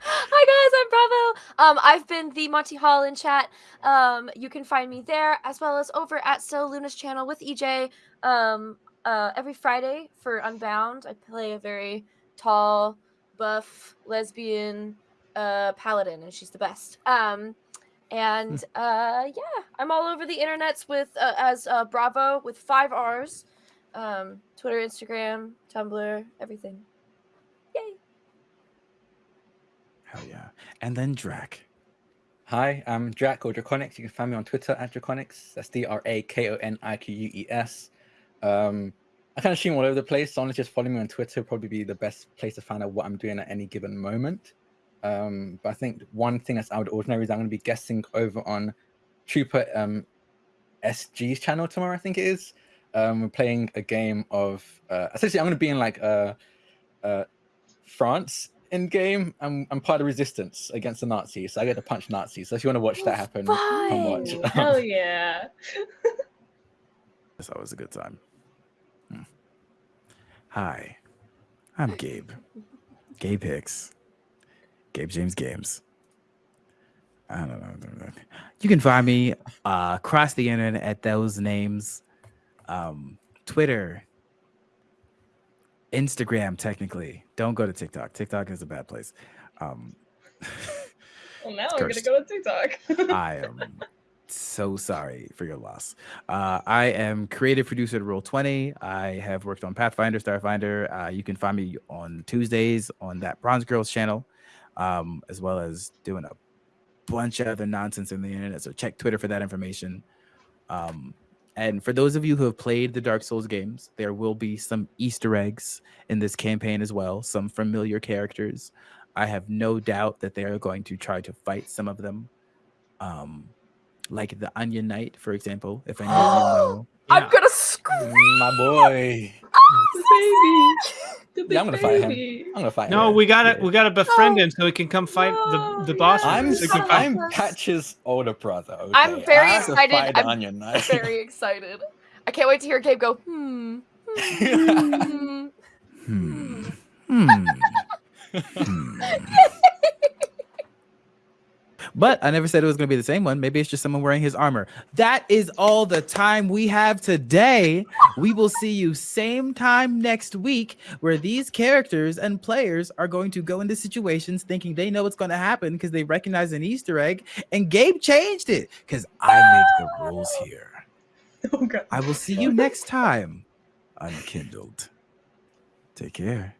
Hi guys, I'm Bravo. Um, I've been the Monty Hall in chat. Um, you can find me there as well as over at Stella Luna's channel with EJ. Um, uh, every Friday for Unbound, I play a very tall, buff, lesbian, uh, paladin, and she's the best. Um, and uh, yeah, I'm all over the internets with uh, as uh, Bravo with five R's. Um, Twitter, Instagram, Tumblr, everything. Yay! Hell yeah. And then Drac. Hi, I'm Drac or Drakoniques. You can find me on Twitter at Drakoniques. That's D R A K O N I Q U E S. Um, I kind of stream all over the place. So honestly, just follow me on Twitter would probably be the best place to find out what I'm doing at any given moment. Um, but I think one thing that's out of the ordinary is I'm going to be guesting over on Trooper um, SG's channel tomorrow. I think it is. Um, we're playing a game of uh, essentially I'm going to be in like uh, uh, France in game. I'm I'm part of resistance against the Nazis, so I get to punch Nazis. So if you want to watch that happen, come watch. Fun. *laughs* Hell *laughs* yeah. That's always a good time. Hmm. Hi, I'm Gabe. Gabe Hicks. Gabe James Games. I don't know. You can find me uh, across the internet at those names. Um, Twitter, Instagram, technically. Don't go to TikTok. TikTok is a bad place. Um, *laughs* Well, now I'm gonna go to TikTok. *laughs* I am so sorry for your loss. Uh, I am creative producer at Roll20. I have worked on Pathfinder, Starfinder. Uh, you can find me on Tuesdays on that Bronze Girls channel, um, as well as doing a bunch of other nonsense in the internet. So check Twitter for that information. Um, and for those of you who have played the Dark Souls games, there will be some Easter eggs in this campaign as well, some familiar characters. I have no doubt that they are going to try to fight some of them. Um, like the Onion Knight, for example, if any of you *gasps* know. I'm Yeah. gonna scream. My boy. the *laughs* baby. The Yeah, I'm gonna fight him. I'm gonna fight. No, him. No, we gotta Yeah. we gotta befriend No. him so he can come fight the the No, boss. yeah. I'm. So he can I'm *laughs* Patches' older brother. Okay? I'm very I have to excited. I'm Very *laughs* excited. I can't wait to hear Gabe go, hmm. hmm, Hmm. hmm." *laughs* Hmm. But I never said it was going to be the same one. Maybe it's just someone wearing his armor. That is all the time we have today. We will see you same time next week where these characters and players are going to go into situations thinking they know what's going to happen because they recognize an Easter egg. And Gabe changed it because I make the rules here. *laughs* Oh god. I will see you next time, Unkindled. Take care.